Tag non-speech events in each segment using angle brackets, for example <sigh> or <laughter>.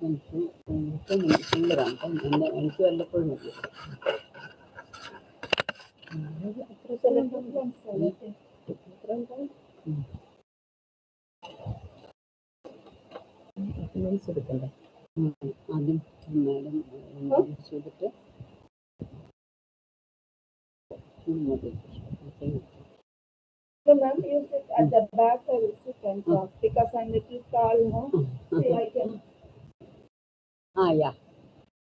എനിക്ക് എനിക്ക് സിംഗറാണ് അപ്പം എന്നെ എനിക്ക് വല്ലപ്പോഴും മതി എടുക്കണ്ടേ ആദ്യം മാഡം ചെയ്തിട്ട് ഉം, thing. So ma'am, you sit at the back, or you sit and talk because I'm little tall, no? See, I can. Ah, yeah.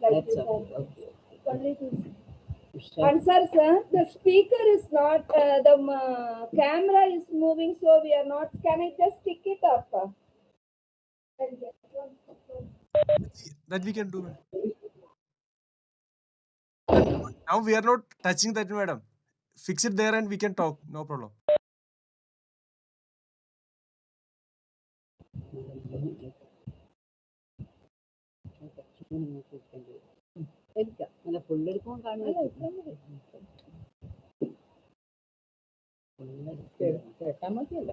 Like That's all. Okay. Answer, sir, the speaker is not, uh, the um, uh, camera is moving, so we are not, can I just pick it up? That we can do. Now we are not touching that, madam. Fix it there and we can talk. No problem. എടുക്കാം അല്ല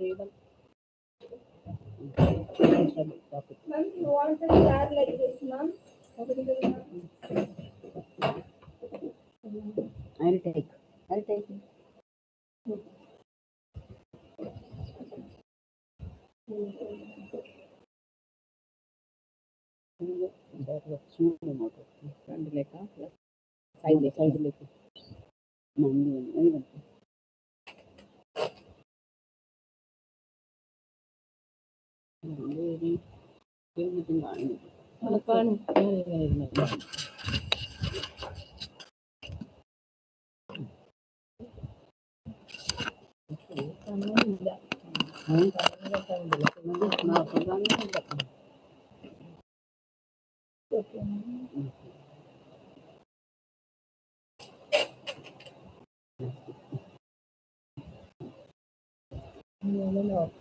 ഫുള്ളെടുക്കുമ്പോൾ കാണുന്നത് കേട്ടാൽ മതിയല്ലോ Ma'am, you want to start like this, ma'am? I'll take, I'll take it. ഫ്രണ്ടിലേക്കാ സൈഡിലേക്ക് സൈഡിലേക്ക് നന്ദി എനിക്ക് കാണുന്നു കാണും കാണുന്നില്ല ഇംഗ്ലീഷിന് question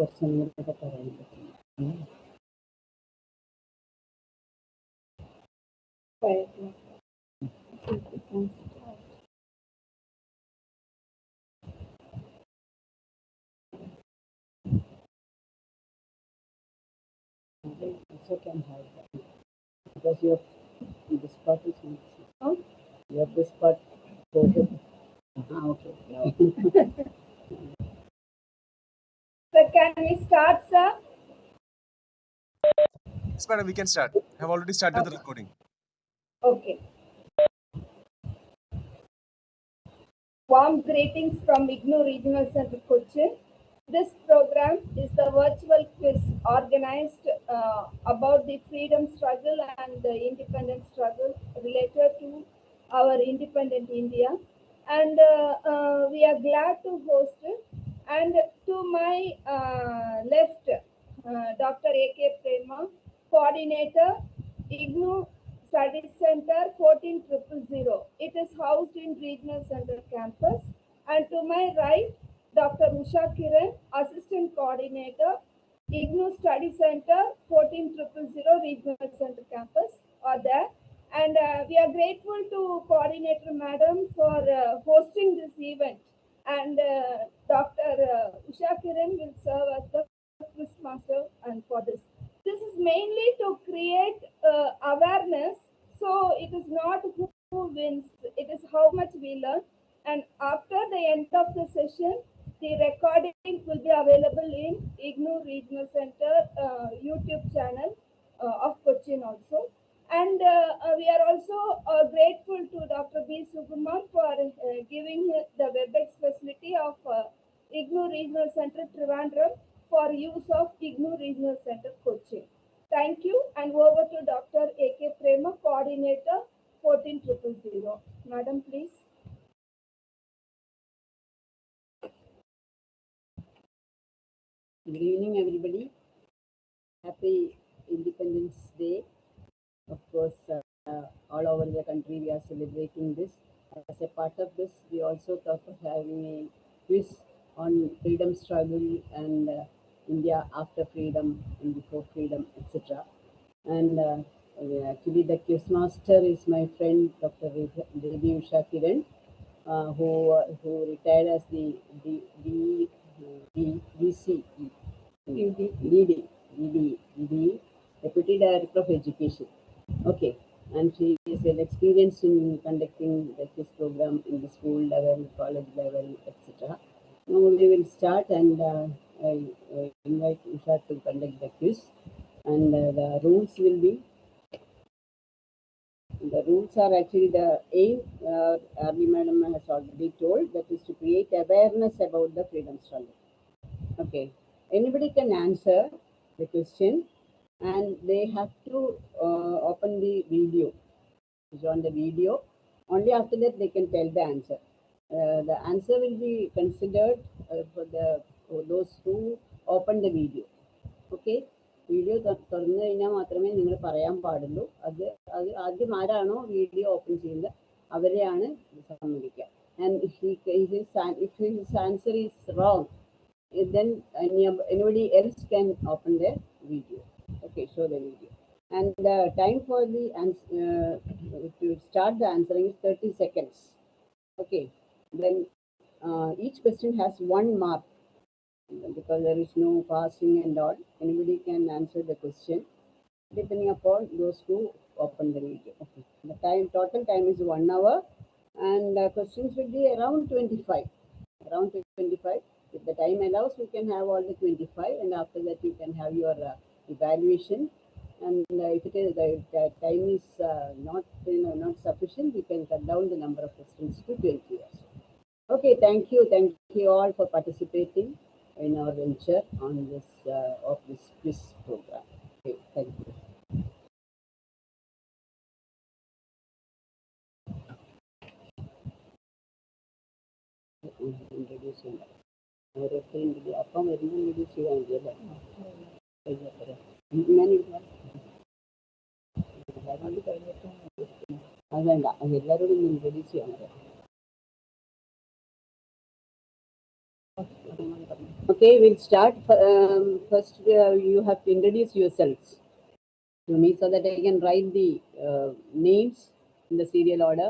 question the can have. Because you have this part is in system, you have this part. Okay. Uh -huh, okay. So can we start, sir? Yes, madam, we can start. I have already started the recording. Okay. Warm greetings from IGNU Regional Center Cochin. This program is the virtual quiz organized uh, about the freedom struggle and the independence struggle related to our independent India. And uh, uh, we are glad to host it. And to my uh, left, uh, Dr. A.K. Prema, coordinator, IGNU Study Center 14000. It is housed in Regional Center campus. And to my right, Dr. Usha Kiran, Assistant Coordinator, IGNU Study Center 14000 Regional Center campus are there. And uh, we are grateful to Coordinator Madam for uh, hosting this event. And uh, Dr. Uh, Usha Kiran will serve as the quiz master and for this. This is mainly to create uh, awareness. So it is not who wins, it is how much we learn. And after the end of the session, the recording will be available in IGNU Regional Center uh, YouTube channel uh, of Cochin also. And uh, uh, we are also uh, grateful to Dr. B. Sukumar for giving the WebEx facility of IGNU Regional Center Trivandrum for use of IGNU Regional Center Cochin. Thank you and over to Dr. A.K. Prema, Coordinator 14000. Madam, please. Good evening, everybody. Happy Independence Day. Of course, uh, uh, all over the country we are celebrating this. As a part of this, we also thought of having a quiz on freedom struggle and uh, India after freedom and before freedom, etc. And uh, actually, the quiz master is my friend Dr. Devi Usha Kiran, uh, who uh, who retired as the D, D, D, DD, DD, DD, DD, Deputy Director of Education. Okay, and she is an experienced in conducting the quiz program in the school level, college level, etc. Now we will start and uh, I, I invite Usha to conduct the quiz. And uh, the rules will be the rules are actually the aim, uh, Army Madam has already told, that is to create awareness about the freedom struggle. Okay, anybody can answer the question and they have to uh, open the video. It's on the video. Only after that they can tell the answer. Uh, the answer will be considered uh, for the for those who open the video. Okay. Video തുറന്നു കഴിഞ്ഞാൽ മാത്രമേ നിങ്ങൾ പറയാൻ പാടുള്ളൂ അത് അത് ആദ്യം ആരാണോ വീഡിയോ ഓപ്പൺ ചെയ്യുന്നത് അവരെയാണ് സമ്മതിക്കുക and if his answer is wrong then any, anybody else can open their video. Okay, show the video. And the time for the ans- uh, to start the answering is 30 seconds. Okay, then uh, each question has one mark because there is no passing and all. Anybody can answer the question depending upon those who open the video. Okay, the time total time is one hour, and uh, questions will be around 25. Around 25 if the time allows, we can have all the 25, and after that, you can have your uh, evaluation. And uh, if it is the, the time is uh, not you know not sufficient, you can cut down the number of questions to 20 years. Okay, thank you, thank you all for participating in our venture on this uh, of this quiz program. Okay, thank you. Introduce yourself. ഓരോരുത്തരും ഇൻട്രൊഡ്യൂ അപ്പം വരുമ്പോൾ introduce ചെയ്താൽ മതി അല്ലേ കഴിഞ്ഞാൽ പോരെ? ഞാൻ ഇരുന്നാ- അതുകൊണ്ട് കഴിഞ്ഞിട്ട് അത് വേണ്ട അത് എല്ലാവരോടും ഒന്ന് ഇൻട്രൊഡ്യൂസ് ചെയ്യാൻ പറയാം Okay, we'll start. Um, first, uh, you have to introduce yourselves to me so that I can write the uh, names in the serial order.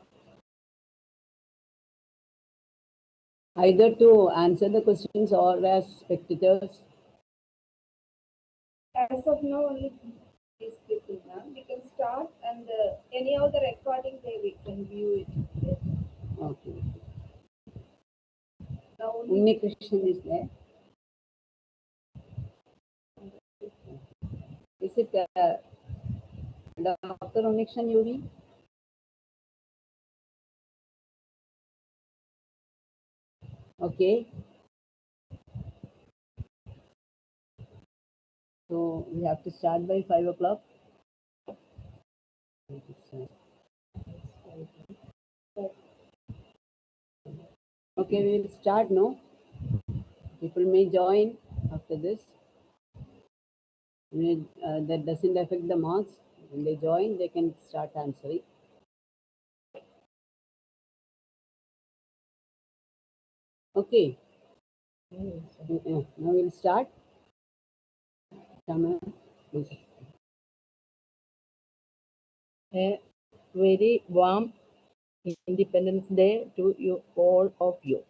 Either to answer the questions or as spectators. As of now, only these people, ma'am. We can start and uh, any of the recording there, we can view it. Okay. Now, only Krishnan is there. Is it uh, Dr. Unikshan Yuri? Okay. So we have to start by five o'clock. Okay, we will start now. People may join after this. Uh, that doesn't affect the marks. When they join, they can start answering. Okay. Mm-hmm. Now we'll start. A very warm Independence Day to you all of you.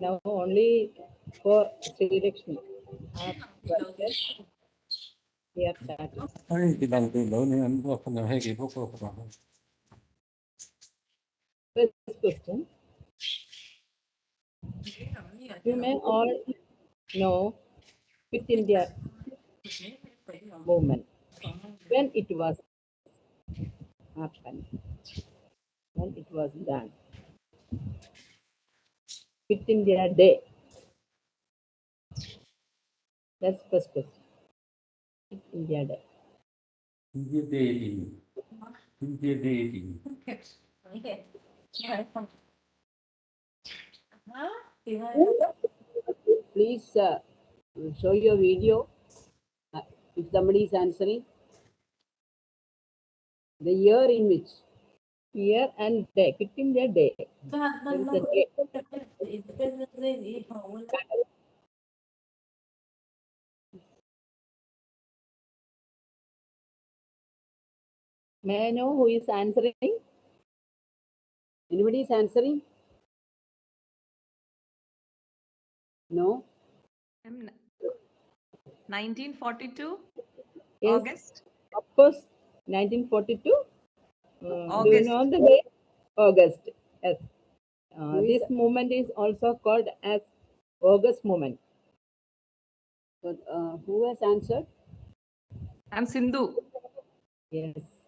Now only for Sri Lakshmi. Yes, First question women are no within their movement when it was happened when it was done within their day. That's first question. Within their day. In their daily in their okay Huh? Please uh, show your video. Uh, if somebody is answering. The year in which. Year and day. Put in the day. May I know who is answering? Anybody is answering? No? Um, 1942 Yes, August. of course, 1942. Uh, Do you August. know the day? August. Yes. Uh, this movement is also called as August movement. So, uh, who has answered? I'm Sindhu. Yes.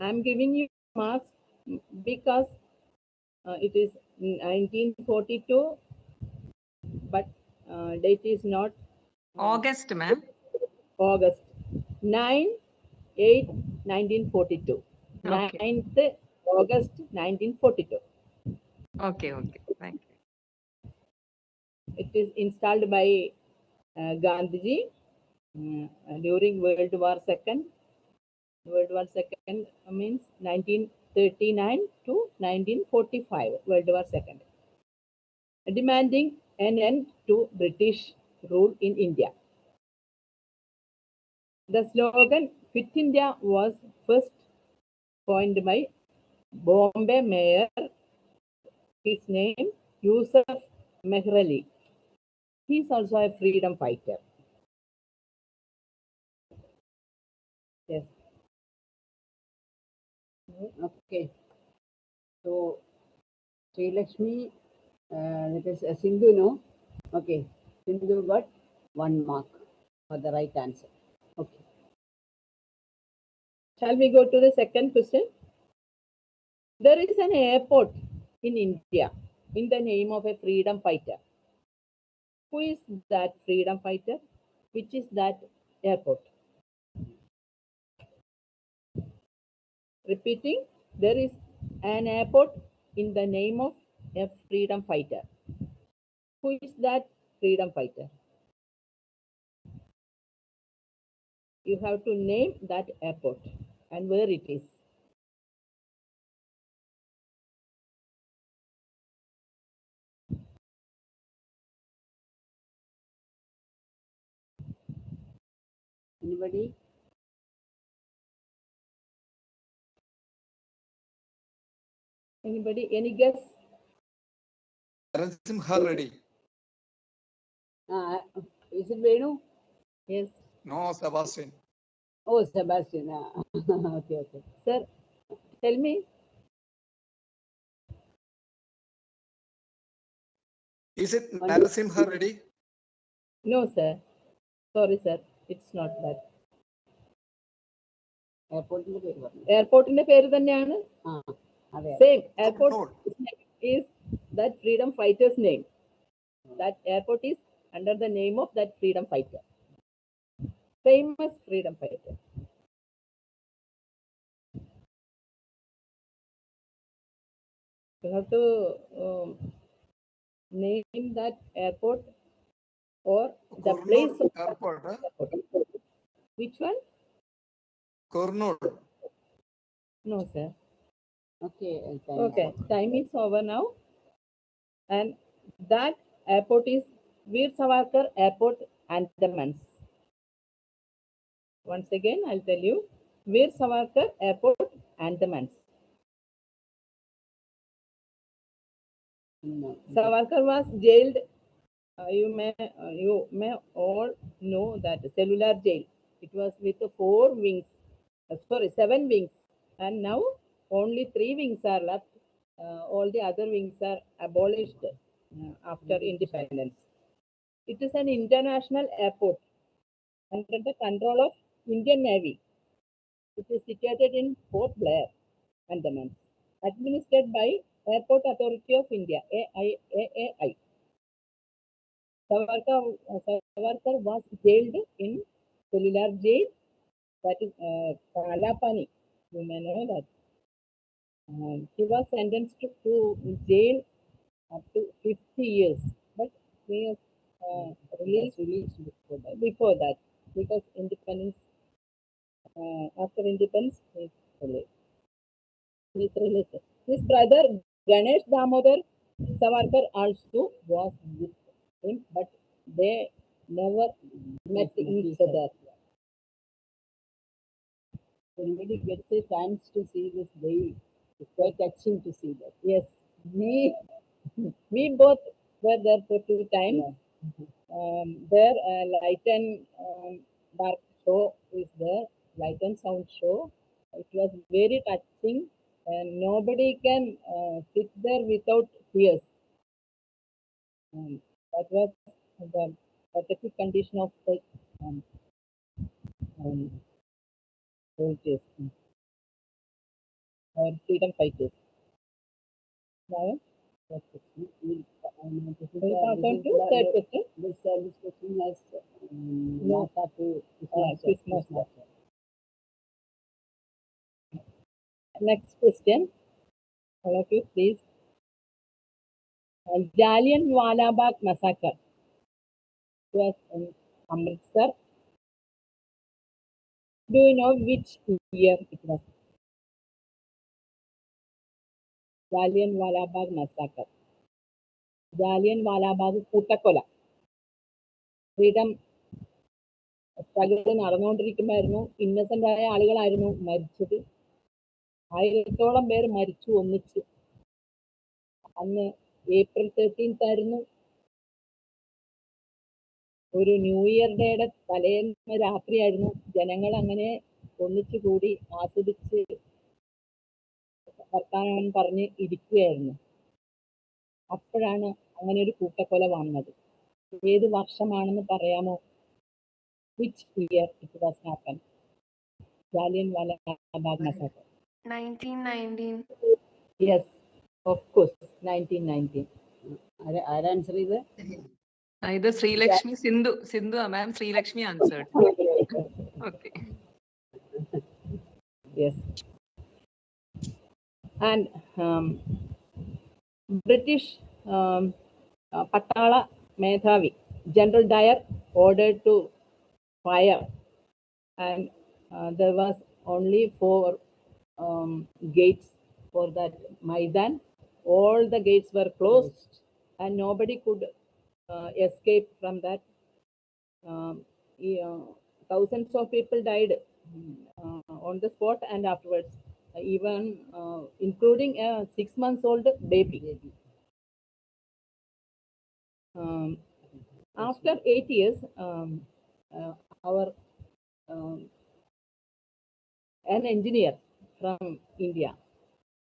I'm giving you marks because uh, it is 1942, but uh, date is not August, ma'am. August 9, 8, 1942. Okay. 9th August 1942. Okay, okay. Thank you. It is installed by uh, Gandhiji uh, during World War Second. World War Second means 1939 to 1945. World War Second, demanding an end to British rule in India. The slogan "Quit India" was first coined by Bombay Mayor. His name Yusuf Mehrali. He is also a freedom fighter. Yes. Okay. So, Sri Lakshmi, uh, that is uh, Sindhu, no? Okay. Sindhu got one mark for the right answer. Okay. Shall we go to the second question? There is an airport in India in the name of a freedom fighter. Who is that freedom fighter? Which is that airport? Repeating, there is an airport in the name of a freedom fighter. Who is that freedom fighter? You have to name that airport and where it is. Anybody? Anybody? Any guess? Narasimha Reddy. Uh, is it Venu? Yes, No, Sebastian. Oh, Sebastian. ah. okay, okay. sir. Tell me. Is it One- Narasimha Reddy? No, sir. Sorry, sir. It's not that. എയർപോർട്ടിന്റെ പേര് പറഞ്ഞു എയർപോർട്ടിന്റെ പേര് തന്നെയാണ് ആ അതെ same airport Kurnool. Is that freedom fighter's name. That airport is under the name of that freedom fighter. Famous freedom fighter. You have to um, name that airport or the place Kurnool of Airport. huh? airport. Which one? Kurnool. No, sir. Okay. time Okay, time is over now. And that airport is Veer Savarkar Airport, Andamans. Once again, I'll tell you. Veer Savarkar Airport, Andamans. No. Savarkar was jailed. Uh, you may uh, you may all know that cellular jail. It was with four wings. uh, sorry, seven wings, and now only three wings are left. Uh, all the other wings are abolished uh, after independence. It is an international airport under the control of Indian Navy. It is situated in Port Blair, Andaman, administered by Airport Authority of India, AI, AAI. Savarkar, uh, Savarkar was jailed in cellular jail, that is uh, Kalapani. You may know that. Um, he was sentenced to, jail up to 50 years, but he was uh, released Released before that. before that because independence uh, after independence he released. He is released. His brother Ganesh Damodar Savarkar also was with him, but they never met each other. Anybody gets a chance to see this day, it's quite touching to see that. Yes, we we <laughs> both were there for two times. Um, there, uh, light and um, dark show is there, light and sound show. It was very touching, and nobody can uh, sit there without tears. Um, that was the pathetic condition of the um, um, and freedom fighters. Jallian Walabagh massacre Amritsar do know which it was Jallianwala Walabagh massacre. Jallian Walabagh കൂട്ടക്കൊല. Freedom struggle നടന്നുകൊണ്ടിരിക്കുമായിരുന്നു Innocent ആയ ആളുകളായിരുന്നു മരിച്ചത്. ആയിരത്തോളം പേർ മരിച്ചു ഒന്നിച്ച്. അന്ന് April thirteenth ആയിരുന്നു. ഒരു ന്യൂ ഇയർ ഡേയുടെ തലേന്ന് രാത്രിയായിരുന്നു. ജനങ്ങൾ അങ്ങനെ ഒന്നിച്ചു കൂടി ആസ്വദിച്ച് വർത്താനം പറഞ്ഞ് ഇരിക്കുകയായിരുന്നു അപ്പോഴാണ് അങ്ങനെ ഒരു കൂട്ടക്കൊല വന്നത്. ഏത് വർഷമാണെന്ന് പറയാമോ? Which year it was happen Jallian Wala Bagh massacre 1919. Yes of course nineteen nineteen ആരാ- ആരാ ആൻസർ ചെയ്ത്? ഇത് Sreelakshmi Sindhu Sindhu Sindhu, ma'am, Sri Lakshmi answered. <laughs> And um, British um, uh, Patala Medhavi, General Dyer ordered to fire, and uh, there was only four um, gates for that Maidan. All the gates were closed, and nobody could uh, escape from that. Um, thousands of people died uh, on the spot and afterwards, even uh, including a six months old baby. Um, after eight years, um, uh, our um, an engineer from India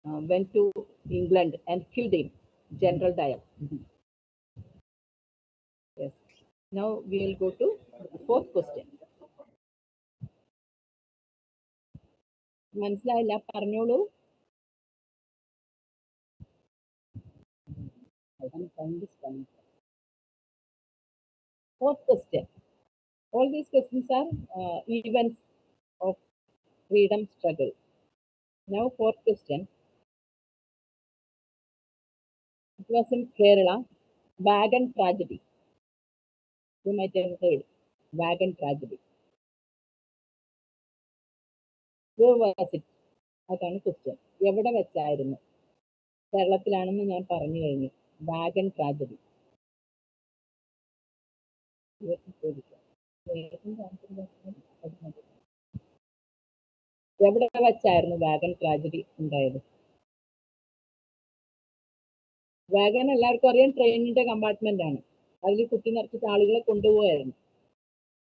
uh, went to England and killed him, General Dyer. Yes. Now we will go to the fourth question. മനസ്സിലായില്ല പറഞ്ഞോളൂ Fourth question. All these questions are uh, events of freedom struggle. Now, fourth question. It was in Kerala, wagon tragedy. You might have heard wagon tragedy. അതാണ് question എവിടെ വെച്ചായിരുന്നു? കേരളത്തിലാണെന്ന് ഞാൻ പറഞ്ഞു കഴിഞ്ഞു. Wagon tragedy. എവിടെ വെച്ചായിരുന്നു വാഗൻ ട്രാജഡി ഉണ്ടായത്? വാഗൻ എല്ലാവർക്കും അറിയാം ട്രെയിനിന്റെ കമ്പാർട്ട്മെന്റ് ആണ്. അതിൽ കുട്ടി നിറച്ചിട്ട് ആളുകളെ കൊണ്ടുപോയായിരുന്നു.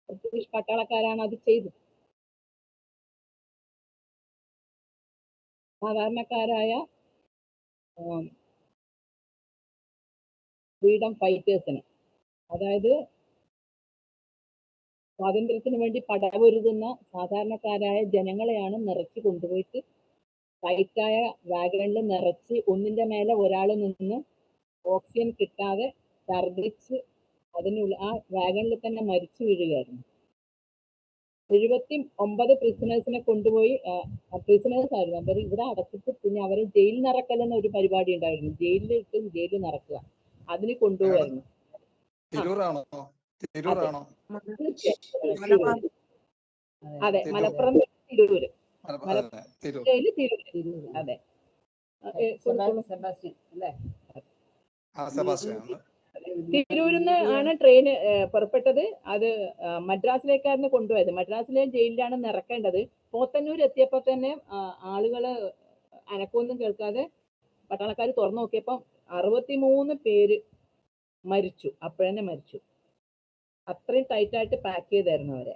ബ്രിട്ടീഷ് പട്ടാളക്കാരാണ് അത് ചെയ്തത്. സാധാരണക്കാരായ ഫ്രീഡം ഫൈറ്റേഴ്സിന്. അതായത് സ്വാതന്ത്ര്യത്തിന് വേണ്ടി പടവരുതുന്ന സാധാരണക്കാരായ ജനങ്ങളെയാണ് നിറച്ച് കൊണ്ടുപോയിട്ട് ഫൈറ്റായ വാഗണിൽ നിറച്ച് ഒന്നിന്റെ മേലെ ഒരാൾ നിന്ന് ഓക്സിജൻ കിട്ടാതെ ഛർദ്ദിച്ച് അതിനുള്ള ആ വാഗണിൽ തന്നെ മരിച്ചു വീഴുകയായിരുന്നു. എഴുപത്തി ഒമ്പത് പ്രിസണേഴ്സിനെ കൊണ്ടുപോയി പ്രിസണേഴ്സ് ആയിരുന്നു. അവർ ഇവിടെ അടച്ചിട്ട് പിന്നെ അവരെ ജയിലിൽ നിറക്കൽ എന്ന ഒരു പരിപാടി ഉണ്ടായിരുന്നു. ജയിലിൽ ഇട്ട് ജയിലിൽ നിറക്കുക. അതിന് കൊണ്ടുപോകായിരുന്നു അതെ. മലപ്പുറം തിരൂര്. മലപ്പുറം തിരൂര്. അതെ. സെബാസ്റ്റ്യൻ അല്ലേ? നിന്ന് ആണ് ട്രെയിൻ പുറപ്പെട്ടത്. അത് മദ്രാസിലേക്കായിരുന്നു കൊണ്ടുപോയത്. മദ്രാസിലെ ജയിലിലാണ് നിറക്കേണ്ടത്. പോത്തന്നൂർ എത്തിയപ്പോൾ തന്നെ ആളുകൾ അനക്കൊന്നും കേൾക്കാതെ പട്ടാളക്കാർ തുറന്നു നോക്കിയപ്പം അറുപത്തിമൂന്ന് പേര് മരിച്ചു. അപ്പോഴന്നെ മരിച്ചു. അത്രയും ടൈറ്റായിട്ട് പാക്ക് ചെയ്തായിരുന്നു അവരെ.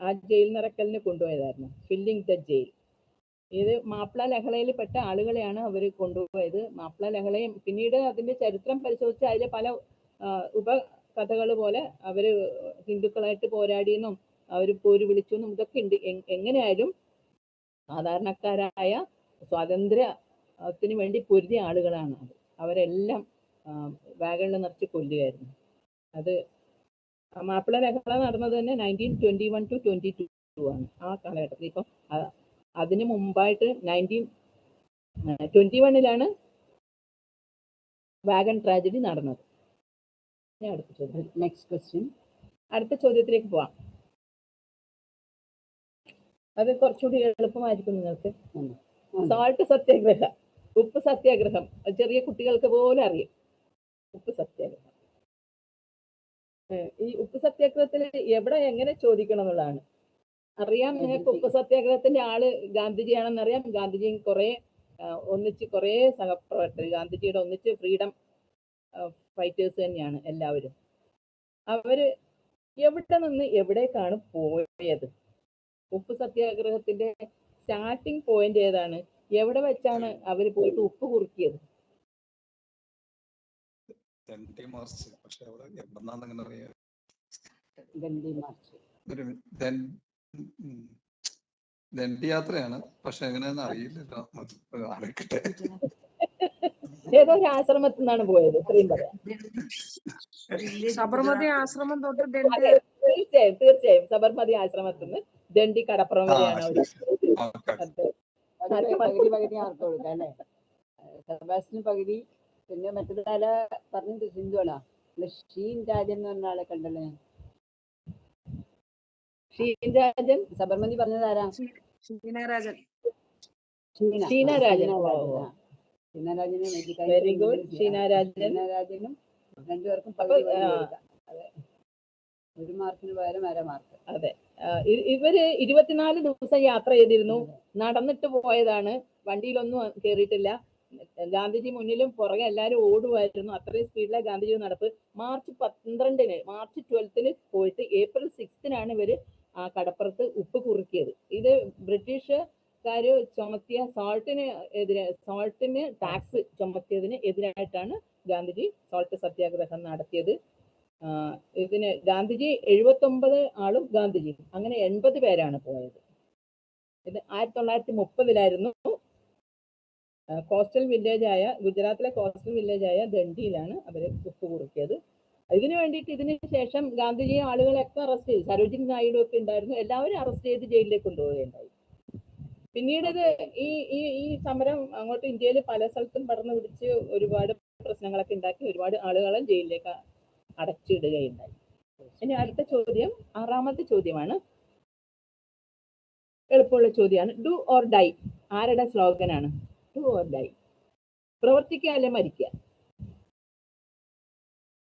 ആ ജയിൽ നിറക്കലിന് കൊണ്ടുപോയതായിരുന്നു. ഫില്ലിംഗ് ദ ജയിൽ ഇത് മാപ്പിള ലഹളയിൽ പെട്ട ആളുകളെയാണ് അവർ കൊണ്ടുപോയത്. മാപ്പിള ലഹളയും പിന്നീട് അതിന്റെ ചരിത്രം പരിശോധിച്ച് അതിലെ പല ഉപ ഉപകഥകൾ പോലെ അവർ ഹിന്ദുക്കളായിട്ട് പോരാടിയെന്നും അവർ പോര് വിളിച്ചു എന്നും ഇതൊക്കെ ഉണ്ട് എങ്ങനെയായാലും സാധാരണക്കാരായ സ്വാതന്ത്ര്യത്തിന് വേണ്ടി പൊരുതിയ ആളുകളാണ് അത്. അവരെല്ലാം വാഗണിൽ നിറച്ച് കൊല്ലുകയായിരുന്നു. അത് മാപ്പിള ലഹള നടന്നത് തന്നെ nineteen twenty one to twenty two ആണ് ആ കാലഘട്ടത്തിൽ. ഇപ്പം അതിന് മുമ്പായിട്ട് നയന്റീൻ ട്വന്റി വണ്ണിലാണ് വാഗൺ ട്രാജഡി നടന്നത്. അടുത്ത ചോദ്യം നെക്സ്റ്റ് ക്വസ്റ്റ്യൻ അടുത്ത ചോദ്യത്തിലേക്ക് പോവാം. അത് കുറച്ചുകൂടി എളുപ്പമായിരിക്കും നിങ്ങൾക്ക്. സാൾട്ട് സത്യാഗ്രഹ ഉപ്പ് സത്യാഗ്രഹം. ചെറിയ കുട്ടികൾക്ക് പോലും അറിയും. ഉപ്പ് സത്യാഗ്രഹം. ഈ ഉപ്പ് സത്യാഗ്രഹത്തിൽ എവിടെ എങ്ങനെ ചോദിക്കണം എന്നുള്ളതാണ്. അറിയാം നിങ്ങൾക്ക് ഉപ്പ് സത്യാഗ്രഹത്തിന്റെ ആൾ ഗാന്ധിജിയാണെന്ന് അറിയാം. ഗാന്ധിജിയും കുറെ ഒന്നിച്ച് കുറെ സഹപ്രവർത്തകർ ഗാന്ധിജിയുടെ ഒന്നിച്ച് ഫ്രീഡം ഫൈറ്റേഴ്സ് തന്നെയാണ് എല്ലാവരും. അവർ എവിടെ നിന്ന് എവിടേക്കാണ് പോയത്? ഉപ്പ് സത്യാഗ്രഹത്തിന്റെ സ്റ്റാർട്ടിംഗ് പോയിന്റ് ഏതാണ്? എവിടെ വെച്ചാണ് അവർ പോയിട്ട് ഉപ്പ് കുറുക്കിയത്? ദണ്ഡി മാർച്ച്. പക്ഷെ അവിടെ എവിടെന്നാന്ന് അങ്ങനെ അറിയാം. ദണ്ഡി മാർച്ച്. ദണ്ഡി യാത്രയാണ്. പക്ഷെ എങ്ങനെയാന്ന് അറിയില്ലല്ലോ. അറിയിക്കട്ടെ ഏതോ ഒരു ആശ്രമത്തിൽ നിന്നാണ് പോയത്. ഇത്രയും പറയാം. സബർമതി ആശ്രമം തൊട്ട് അതെ തീർച്ചയായും തീർച്ചയായും. സബർമതി ആശ്രമത്തിൽ നിന്ന് ദണ്ഡി കടപ്പുറം വരെയാണ് അവർ അതെ. പകുതി പകുതി പകുതി ആർക്ക് കൊടുക്കാം അല്ലേ? സെബാസ്റ്റിന് പകുതി. പിന്നെ മറ്റൊരാളെ പറഞ്ഞത് സിന്ധുവാണോ ഹിന്ദുവാണ്? ഷീൻ രാജൻ എന്ന് പറഞ്ഞ ആളെ കണ്ടല്ലോ? ഞാൻ ഷീൻരാജൻ സബർമതി പറഞ്ഞത് ആരാ? ഷീനരാജൻ ഷീനരാജൻ ഷീന വെരി ഗുഡ് ഷീനരാജൻ ഷീനരാജനും രണ്ടുപേർക്കും ഒരു മാർക്കിന് പകരം അര മാർക്ക്. അതെ. ഇവർ ഇരുപത്തിനാല് ദിവസം യാത്ര ചെയ്തിരുന്നു. നടന്നിട്ട് പോയതാണ്. വണ്ടിയിലൊന്നും കയറിയിട്ടില്ല ഗാന്ധിജി മുന്നിലും പുറകെ എല്ലാവരും ഓടുമായിരുന്നു. അത്രയും സ്പീഡിലാണ് ഗാന്ധിജി നടപ്പ്. മാർച്ച് പന്ത്രണ്ടിന് മാർച്ച് ട്വൽത്തിന് പോയിട്ട് ഏപ്രിൽ സിക്സ്തിനാണ് ഇവർ ആ കടപ്പുറത്ത് ഉപ്പ് കുറുക്കിയത്. ഇത് ബ്രിട്ടീഷുകാര് ചുമത്തിയ സോൾട്ടിന് എതിരെ സോൾട്ടിന് ടാക്സ് ചുമത്തിയതിന് എതിരായിട്ടാണ് ഗാന്ധിജി സോൾട്ട് സത്യാഗ്രഹം നടത്തിയത്. ഇതിന് ഗാന്ധിജി എഴുപത്തൊമ്പത് ആളും ഗാന്ധിജി. അങ്ങനെ എൺപത് പേരാണ് പോയത്. ഇത് ആയിരത്തി തൊള്ളായിരത്തി മുപ്പതിലായിരുന്നു കോസ്റ്റൽ വില്ലേജായ ഗുജറാത്തിലെ കോസ്റ്റൽ വില്ലേജായ ദണ്ഡിയിലാണ് അവർ ഉപ്പ് കുറുക്കിയത്. ഇതിനു വേണ്ടിയിട്ട് ഇതിന് ശേഷം ഗാന്ധിജിയെ ആളുകളെയൊക്കെ അറസ്റ്റ് ചെയ്തു. സരോജിനി നായിഡു ഒക്കെ ഉണ്ടായിരുന്നു. എല്ലാവരും അറസ്റ്റ് ചെയ്ത് ജയിലിലേക്ക് കൊണ്ടുപോവുകയുണ്ടായി. പിന്നീട് ഈ ഈ ഈ സമരം അങ്ങോട്ട് ഇന്ത്യയിൽ പല സ്ഥലത്തും പടർന്നു പിടിച്ച് ഒരുപാട് പ്രശ്നങ്ങളൊക്കെ ഉണ്ടാക്കി ഒരുപാട് ആളുകളെ ജയിലിലേക്ക് അടച്ചിടുകയുണ്ടായി. ഇനി അടുത്ത ചോദ്യം ആറാമത്തെ ചോദ്യമാണ്. എളുപ്പമുള്ള ചോദ്യമാണ്. ഡു ഓർ ഡൈ ആരുടെ സ്ലോഗനാണ്? ഡു ഓർ ഡൈ പ്രവർത്തിക്കുക അല്ലെ മരിക്കുക?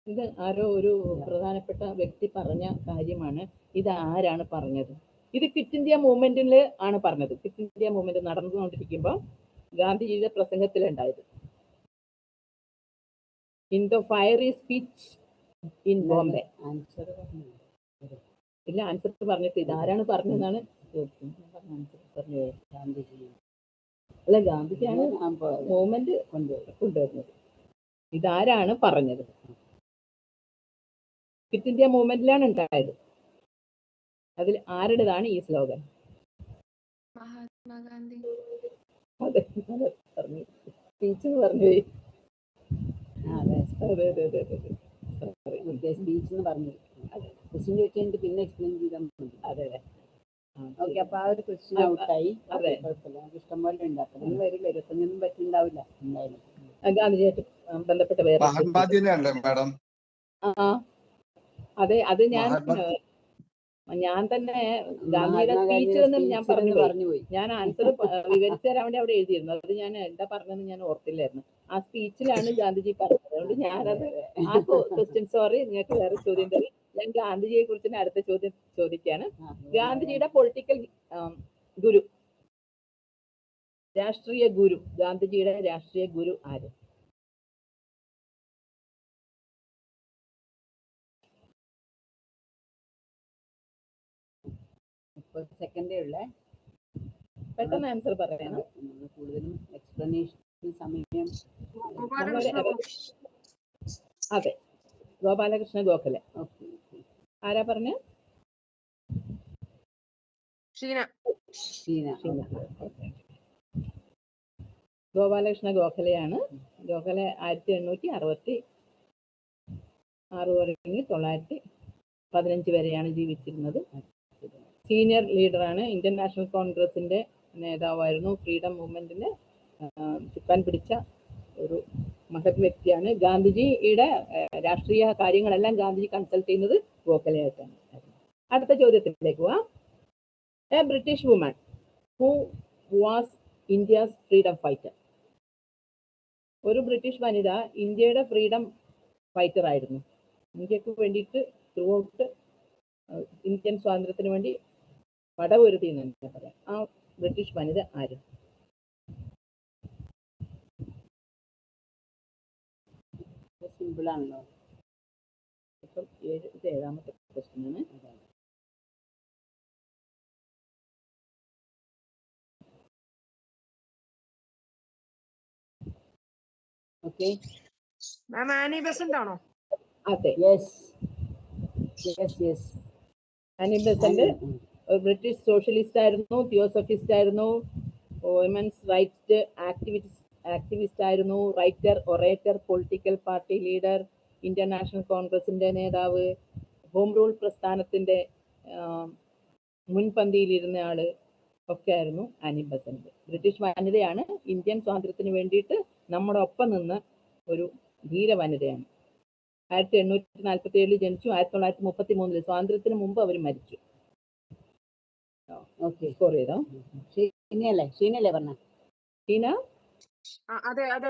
ഇത് ആരോ ഒരു പ്രധാനപ്പെട്ട വ്യക്തി പറഞ്ഞ കാര്യമാണ്. ഇത് ആരാണ് പറഞ്ഞത്? ഇത് ക്വിറ്റ് ഇന്ത്യ മൂവ്മെന്റിൽ ആണ് പറഞ്ഞത്. ക്വിറ്റ് ഇന്ത്യ മൂവ്മെന്റ് നടന്നുകൊണ്ടിരിക്കുമ്പോൾ ഗാന്ധിജിയുടെ പ്രസംഗത്തിലുണ്ടായത്. In the fiery speech in Bombay ഇല്ല ആൻസർ പറഞ്ഞിട്ട് ഇതാരാണ് പറഞ്ഞതെന്നാണ്? ആൻസർ പറഞ്ഞത് ഗാന്ധിജി അല്ല ഗാന്ധിജിയാണ് മൂവ്മെന്റ് കൊണ്ടുവരുന്നത്. ഇതാരാണ് പറഞ്ഞത്? ക്വിറ്റ് ഇന്ത്യ മൂവ്മെന്റിലാണ് ഉണ്ടായത്. അതിൽ ആരുടേതാണ് ഈ സ്ലോഗൻ മഹാത്മാഗാന്ധി. അതെ പറഞ്ഞു. സ്പീച്ച് എന്ന് പറഞ്ഞു. പോയി ആ, അതെ അതെ അതെ അതെ അതെ Sorry. ഓക്കെ സ്പീച്ച് എന്ന് പറഞ്ഞു. ക്വസ്റ്റ്യൻ ചോദിച്ചു പിന്നെ എക്സ്പ്ലെയിൻ ചെയ്താൽ മതി. അതെ അതെ. ആ, ഓക്കെ അപ്പൊ ആ ഒരു ക്വസ്റ്റ്യൻ ആ, ഔട്ടായി അതെ. കുഴപ്പമില്ല. നമുക്ക് ഇഷ്ടംപോലെ ഉണ്ട്. അപ്പൊ നിങ്ങൾ വരില്ല. ഇരുപത്തഞ്ചൊന്നും പറ്റുണ്ടാവില്ല എന്തായാലും. ഗാന്ധിജിയായിട്ട് ബന്ധപ്പെട്ട മാഡം. ആ അതെ അത് ഞാൻ ഞാൻ തന്നെ ഗാന്ധിയുടെ സ്പീച്ച് എന്ന് ഞാൻ പറഞ്ഞു പറഞ്ഞു പോയി ഞാൻ ആൻസർ വിവരിച്ചു തരാൻ വേണ്ടി അവിടെ എഴുതിയിരുന്നു. അത് ഞാൻ എന്താ പറഞ്ഞതെന്ന് ഞാൻ ഓർത്തില്ലായിരുന്നു. ആ സ്പീച്ചിലാണ് ഗാന്ധിജി പറഞ്ഞത്. അതുകൊണ്ട് ഞാനത് ആ ക്വസ്റ്റ്യൻ സോറി നിങ്ങൾക്ക് വേറെ ചോദ്യം തരും. ഞാൻ ഗാന്ധിജിയെ കുറിച്ച് തന്നെ അടുത്ത ചോദ്യം ചോദിക്കാണ്. ഗാന്ധിജിയുടെ പൊളിറ്റിക്കൽ ഗുരു രാഷ്ട്രീയ ഗുരു. ഗാന്ധിജിയുടെ രാഷ്ട്രീയ ഗുരു ആര്? മുപ്പത് സെക്കൻഡേ ഉള്ളേ. പെട്ടെന്ന് ആൻസർ പറയണം. കൂടുതലും എക്സ്പ്ലനേഷൻ സമയം. അതെ. ഗോപാലകൃഷ്ണ ഗോഖലെ. ഓക്കെ ആരാ പറഞ്ഞ? ഷീന. ഷീന. ഗോപാലകൃഷ്ണ ഗോഖലെയാണ്. ഗോഖലെ ആയിരത്തി എണ്ണൂറ്റി അറുപത്തി ആറ് തുടങ്ങി തൊള്ളായിരത്തി പതിനഞ്ച് വരെയാണ് ജീവിച്ചിരുന്നത്. സീനിയർ ലീഡറാണ് ഇന്ത്യൻ നാഷണൽ കോൺഗ്രസിന്റെ നേതാവായിരുന്നു ഫ്രീഡം മൂവ്മെന്റിനെ ചുക്കാൻ പിടിച്ച ഒരു മഹത് വ്യക്തിയാണ്. ഗാന്ധിജിയുടെ രാഷ്ട്രീയ കാര്യങ്ങളെല്ലാം ഗാന്ധിജി കൺസൾട്ട് ചെയ്യുന്നത് ഗോഖലെയായിട്ടാണ്. അടുത്ത ചോദ്യത്തിലേക്ക് പോവാം. A British woman who was India's freedom fighter ഒരു ബ്രിട്ടീഷ് വനിത ഇന്ത്യയുടെ ഫ്രീഡം ഫൈറ്റർ ആയിരുന്നു. ഇന്ത്യയ്ക്ക് വേണ്ടിയിട്ട് ത്രൂ ഔട്ട് ഇന്ത്യൻ സ്വാതന്ത്ര്യത്തിന് വേണ്ടി പടപൊരുതി എന്ന് തന്നെ പറയാം. ആ ബ്രിട്ടീഷ് വനിത ആര്? സിമ്പിളാണല്ലോ ഇപ്പം ഏഴ് ഇത് ഏഴാമത്തെ ക്വസ്റ്റ്യൻ ആണ്. ഓക്കെ മാം ആനി ബസന്റ് ആണോ അതെ. Yes yes yes Annie Besant British socialist ആയിരുന്നു തിയോസഫിസ്റ്റ് ആയിരുന്നു വിമൻസ് റൈറ്റ് ആക്ടിവിസ്റ്റ് ആക്ടിവിസ്റ്റ് ആയിരുന്നു writer orator political party leader Indian national കോൺഗ്രസിന്റെ നേതാവ് ഹോം റൂൾ പ്രസ്ഥാനത്തിന്റെ മുൻപന്തിയിലിരുന്ന ആൾ ഒക്കെ ആയിരുന്നു ആനി ബസന്റ്. ബ്രിട്ടീഷ് വനിതയാണ് ഇന്ത്യൻ സ്വാതന്ത്ര്യത്തിന് വേണ്ടിയിട്ട് നമ്മുടെ ഒപ്പം നിന്ന് ഒരു ധീര വനിതയാണ്. ആയിരത്തി എണ്ണൂറ്റി നാൽപ്പത്തി ഏഴിൽ ജനിച്ചു ആയിരത്തി തൊള്ളായിരത്തി മുപ്പത്തി മൂന്നിൽ സ്വാതന്ത്ര്യത്തിന് മുമ്പ് അവർ മരിച്ചു. ഓക്കെ സ്കോർ ചെയ്തോ? ഷീനയല്ലേ ഷീനയല്ലേ പറഞ്ഞ? ഷീന അതെ അതെ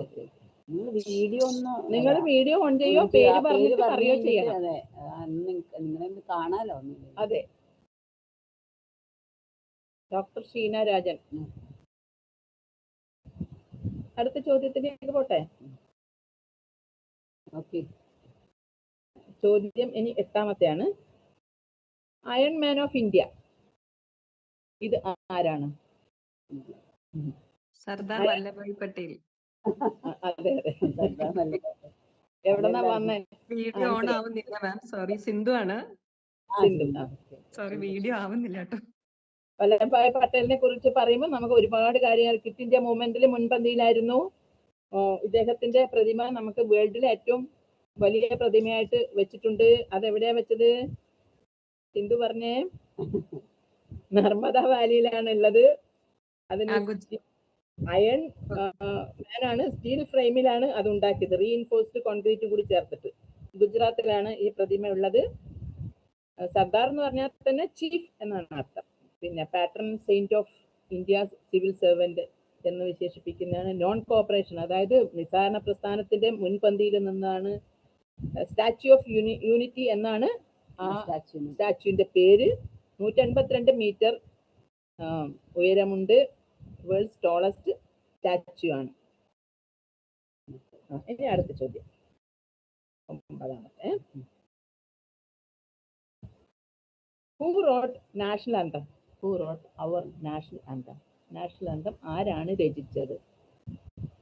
ഓക്കെ നിങ്ങൾ വീഡിയോ ഒന്ന് നിങ്ങൾ വീഡിയോ ഓൺ ചെയ്യോ? പേര് പറഞ്ഞിട്ട് പറയോ ചെയ്യണം. അതെ നിങ്ങളെ ഒന്ന് കാണാലോ? അതെ. ഡോക്ടർ ഷീന രാജൻ. അടുത്ത ചോദ്യത്തിലേക്ക് പോട്ടെ? ഓക്കെ ചോദ്യം ഇനി എട്ടാമത്തെയാണ്. അയൺ മാൻ ഓഫ് ഇന്ത്യ ഇത് ആരാണ്? സർദാർ വല്ലഭായ് പട്ടേൽ. അതെ അതെ. സർദാർ വല്ലഭായ്. എവിടെന്നാ വന്നേ? വീഡിയോ ഓൺ ആവുന്നില്ല മാം. സോറി സിന്ധു ആണ്. സോറി വീഡിയോ ആവുന്നില്ല കേട്ടോ. വല്ലഭായ് പട്ടേലിനെ കുറിച്ച് പറയുമ്പോൾ നമുക്ക് ഒരുപാട് കാര്യങ്ങൾ ക്വിറ്റ് ഇന്ത്യ മൂവ്മെന്റിൽ മുൻപന്തിയിലായിരുന്നു. ഇദ്ദേഹത്തിന്റെ പ്രതിമ നമുക്ക് വേൾഡിലെ ഏറ്റവും വലിയ പ്രതിമയായിട്ട് വെച്ചിട്ടുണ്ട്. അതെവിടെയാ വെച്ചത്? സിന്ധു പറഞ്ഞേ. നർമ്മദ വാലിയിലാണ് ഉള്ളത് അതിന് അയൺ ആണ് സ്റ്റീൽ ഫ്രെയിമിലാണ് അത് ഉണ്ടാക്കിയത് റീഇൻഫോഴ്സ്ഡ് കോൺക്രീറ്റ് കൂടി ചേർത്തിട്ട്. ഗുജറാത്തിലാണ് ഈ പ്രതിമ ഉള്ളത് സർദാർ എന്ന് പറഞ്ഞാൽ തന്നെ ചീഫ് എന്നാണ് അർത്ഥം. പിന്നെ patron saint of India civil servant എന്ന് വിശേഷിപ്പിക്കുന്നതാണ് നോൺ കോപ്പറേഷൻ അതായത് നിസ്സാരണ പ്രസ്ഥാനത്തിന്റെ മുൻപന്തിയിൽ നിന്നാണ് സ്റ്റാച്യു ഓഫ് യൂണി യൂണിറ്റി എന്നാണ് ആ സ്റ്റാച്യുവിന്. സ്റ്റാച്യുവിന്റെ പേര്. നൂറ്റി എൺപത്തിരണ്ട് മീറ്റർ ഉയരമുണ്ട്. വേൾഡ്സ് ടോളസ്റ്റ് സ്റ്റാച്ചു ആണ്. ഇനി അടുത്ത ചോദ്യം. ഒമ്പതാമത്തെ. Who wrote national anthem who wrote our national anthem national anthem ആരാണ് രചിച്ചത്?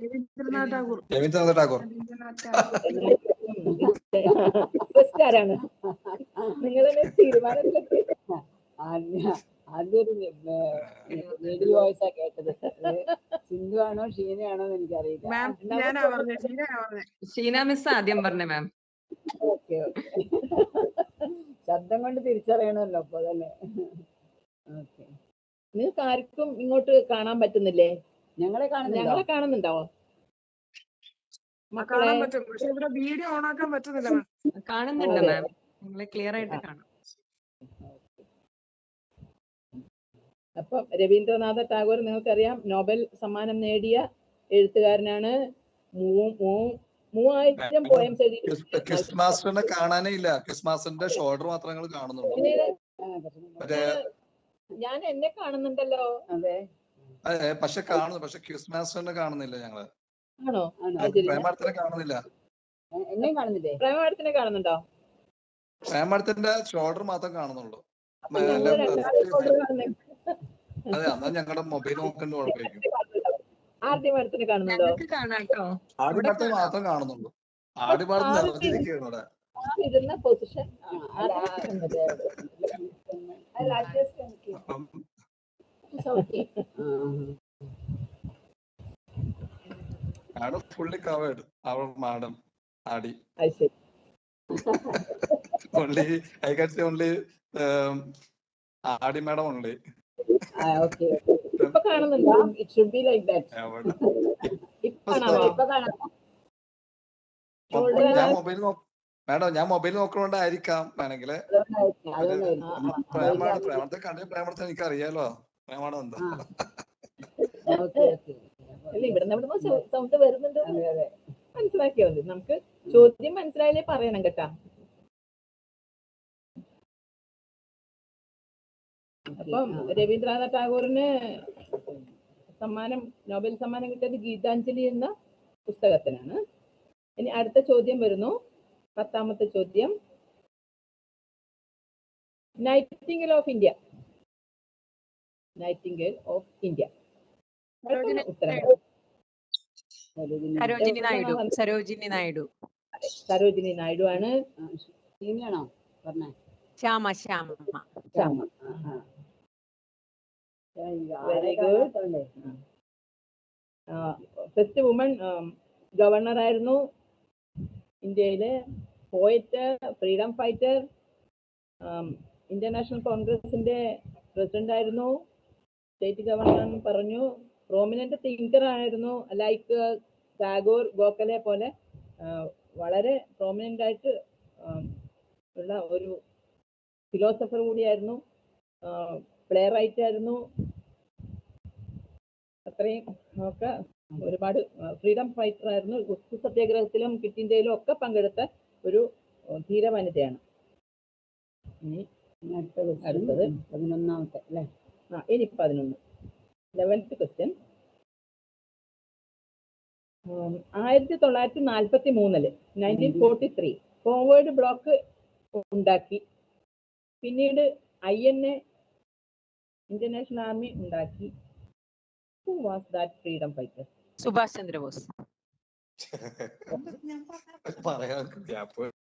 രവീന്ദ്രനാഥ് ടാഗോർ. <laughs> <laughs> ആരാണ്? നിങ്ങളെ തീരുമാനത്തിലെത്തി ആദ്യൊരു റേഡിയോ വോയിസാ കേട്ടത്. സിന്ധു ആണോ ഷീനയാണോ എന്ന് എനിക്കറിയില്ല. ഷീന മിസ് ആദ്യം പറഞ്ഞ മാം. Okay okay. ശബ്ദം കൊണ്ട് തിരിച്ചറിയണമല്ലോ അപ്പൊ അതല്ലേ. ഓക്കെ. നിങ്ങൾക്ക് ആർക്കും ഇങ്ങോട്ട് കാണാൻ പറ്റുന്നില്ലേ? ഞങ്ങളെ ഞങ്ങളെ കാണുന്നുണ്ടോ? മക്കളെ കാണാൻ പറ്റും. പക്ഷെ ഇവിടെ വീഡിയോ ഓൺ ആക്കാൻ പറ്റുന്നില്ല മാം. കാണുന്നുണ്ട് മാം. നിങ്ങളെ ക്ലിയർ ആയിട്ട് കാണാം. അപ്പം രവീന്ദ്രനാഥ ടാഗോർ നിങ്ങൾക്കറിയാം നോബൽ സമ്മാനം നേടിയ എഴുത്തുകാരനാണ്. മൂ- മൂ- മൂവായിരം പോയംസ് എഴുതി ക്രിസ്- ക്രിസ് മാസ്റ്ററിനെ കാണാനേ ഇല്ല. ക്രിസ് മാസ്റ്ററിന്റെ ഷോൾഡർ മാത്രം ഞങ്ങൾ കാണുന്നുള്ളൂ ഞാൻ എന്നെ കാണുന്നുണ്ടല്ലോ. അതെ. അതെ പക്ഷെ കാണുന്നു. പക്ഷെ ക്രിസ് തന്നെ കാണുന്നില്ല ഞങ്ങൾ. ആണോ? പ്രേമാടത്തിനെ കാണുന്നില്ല. എന്നെ കാണുന്നില്ലേ? പ്രേമാടത്തിനെ കാണുന്നുണ്ടോ? പ്രേമാടത്തിന്റെ ഷോൾഡർ മാത്രം കാണുന്നുള്ളൂ അപ്പൊ ഞങ്ങൾ രണ്ടാളും shoulder കാണുന്നേ. അതെ എന്നാ ഞങ്ങളുടെ മൊബൈൽ നോക്കുന്ന കുഴപ്പമായിരിക്കും കാണുന്നുണ്ടോ? ആടിപ്പാടത്തെ മാത്രം കാണുന്നുള്ളൂ. ആടിപ്പാടത്ത് ആദ്യം- നിറഞ്ഞിരിക്കുകയാണ് ഇവിടെ. ആ ഇരുന്ന പൊസിഷൻ മാഡം ഫുള്ളി കവേർഡ് അവൾ മാഡം ആടി. Only I can say only ആടി മാഡം ഓൺലി ഓക്കെ ഇപ്പൊ കാണുന്നുണ്ടോ? It should be like that ഇപ്പൊ കാണാമോ ഇപ്പൊ കാണാം Shoulder ഞാൻ മൊബൈൽ മാഡം ഞാൻ മൊബൈൽ നോക്കണോണ്ടായിരിക്കാം വേണമെങ്കിൽ. പ്രേമാടം പ്രേമത്തെ കണ്ട പ്രേമത്തെ എനിക്ക് അറിയാലോ പ്രേമാടം എന്താ? ആ. Okay okay. അല്ല ഇവിടുന്ന് ഇവിടുന്ന് സൗണ്ട് വരുന്നുണ്ട്. അതെ അതെ മനസ്സിലാക്കിയാ മതി. നമുക്ക് ചോദ്യം മനസ്സിലായാലേ പറയണം കേട്ടാ. അപ്പം രവീന്ദ്രനാഥ ടാഗോറിന് സമ്മാനം നോബൽ സമ്മാനം കിട്ടിയത് ഗീതാഞ്ജലി എന്ന പുസ്തകത്തിനാണ്. ഇനി അടുത്ത ചോദ്യം വരുന്നു. പത്താമത്തെ ചോദ്യം. Nightingale of India nightingale of India Sarojini Naidu. Sarojini Naidu. Sarojini Naidu. ആണ്. Shyama Shyama. Shyama. Very good first woman governor ആയിരുന്നു. ഇന്ത്യയിലെ poet freedom fighter Indian National കോൺഗ്രസിന്റെ പ്രസിഡന്റ് ആയിരുന്നു. സ്റ്റേറ്റ് ഗവർണർ പറഞ്ഞു. പ്രോമിനന്റ് തിങ്കർ ആയിരുന്നു. ലൈക്ക് ടാഗോർ ഗോഖലെ പോലെ വളരെ prominent ആയിട്ട് ഉള്ള ഒരു ഫിലോസഫർ കൂടിയായിരുന്നു. പ്ലേ റൈറ്റ് ആയിരുന്നു അത്രയും ഒക്കെ ഒരുപാട് ഫ്രീഡം ഫൈറ്റർ ആയിരുന്നു. ഉപ്പു സത്യാഗ്രഹത്തിലും ക്വിറ്റ് ഇന്ത്യയിലും ഒക്കെ പങ്കെടുത്ത ഒരു ധീര വനിതയാണ് ഇനി അടുത്തത് അടുത്തത്. പതിനൊന്നാമത്തെ അല്ലേ? ആ ഇനി പതിനൊന്ന്. ലെവൻത്ത് ക്വസ്റ്റ്യൻ ആയിരത്തി തൊള്ളായിരത്തി നാൽപ്പത്തി മൂന്നിൽ nineteen forty three forward block ഉണ്ടാക്കി. പിന്നീട് I N A Indian national army ഉണ്ടാക്കി. Who was that freedom fighter Subhash Chandrabose. <laughs>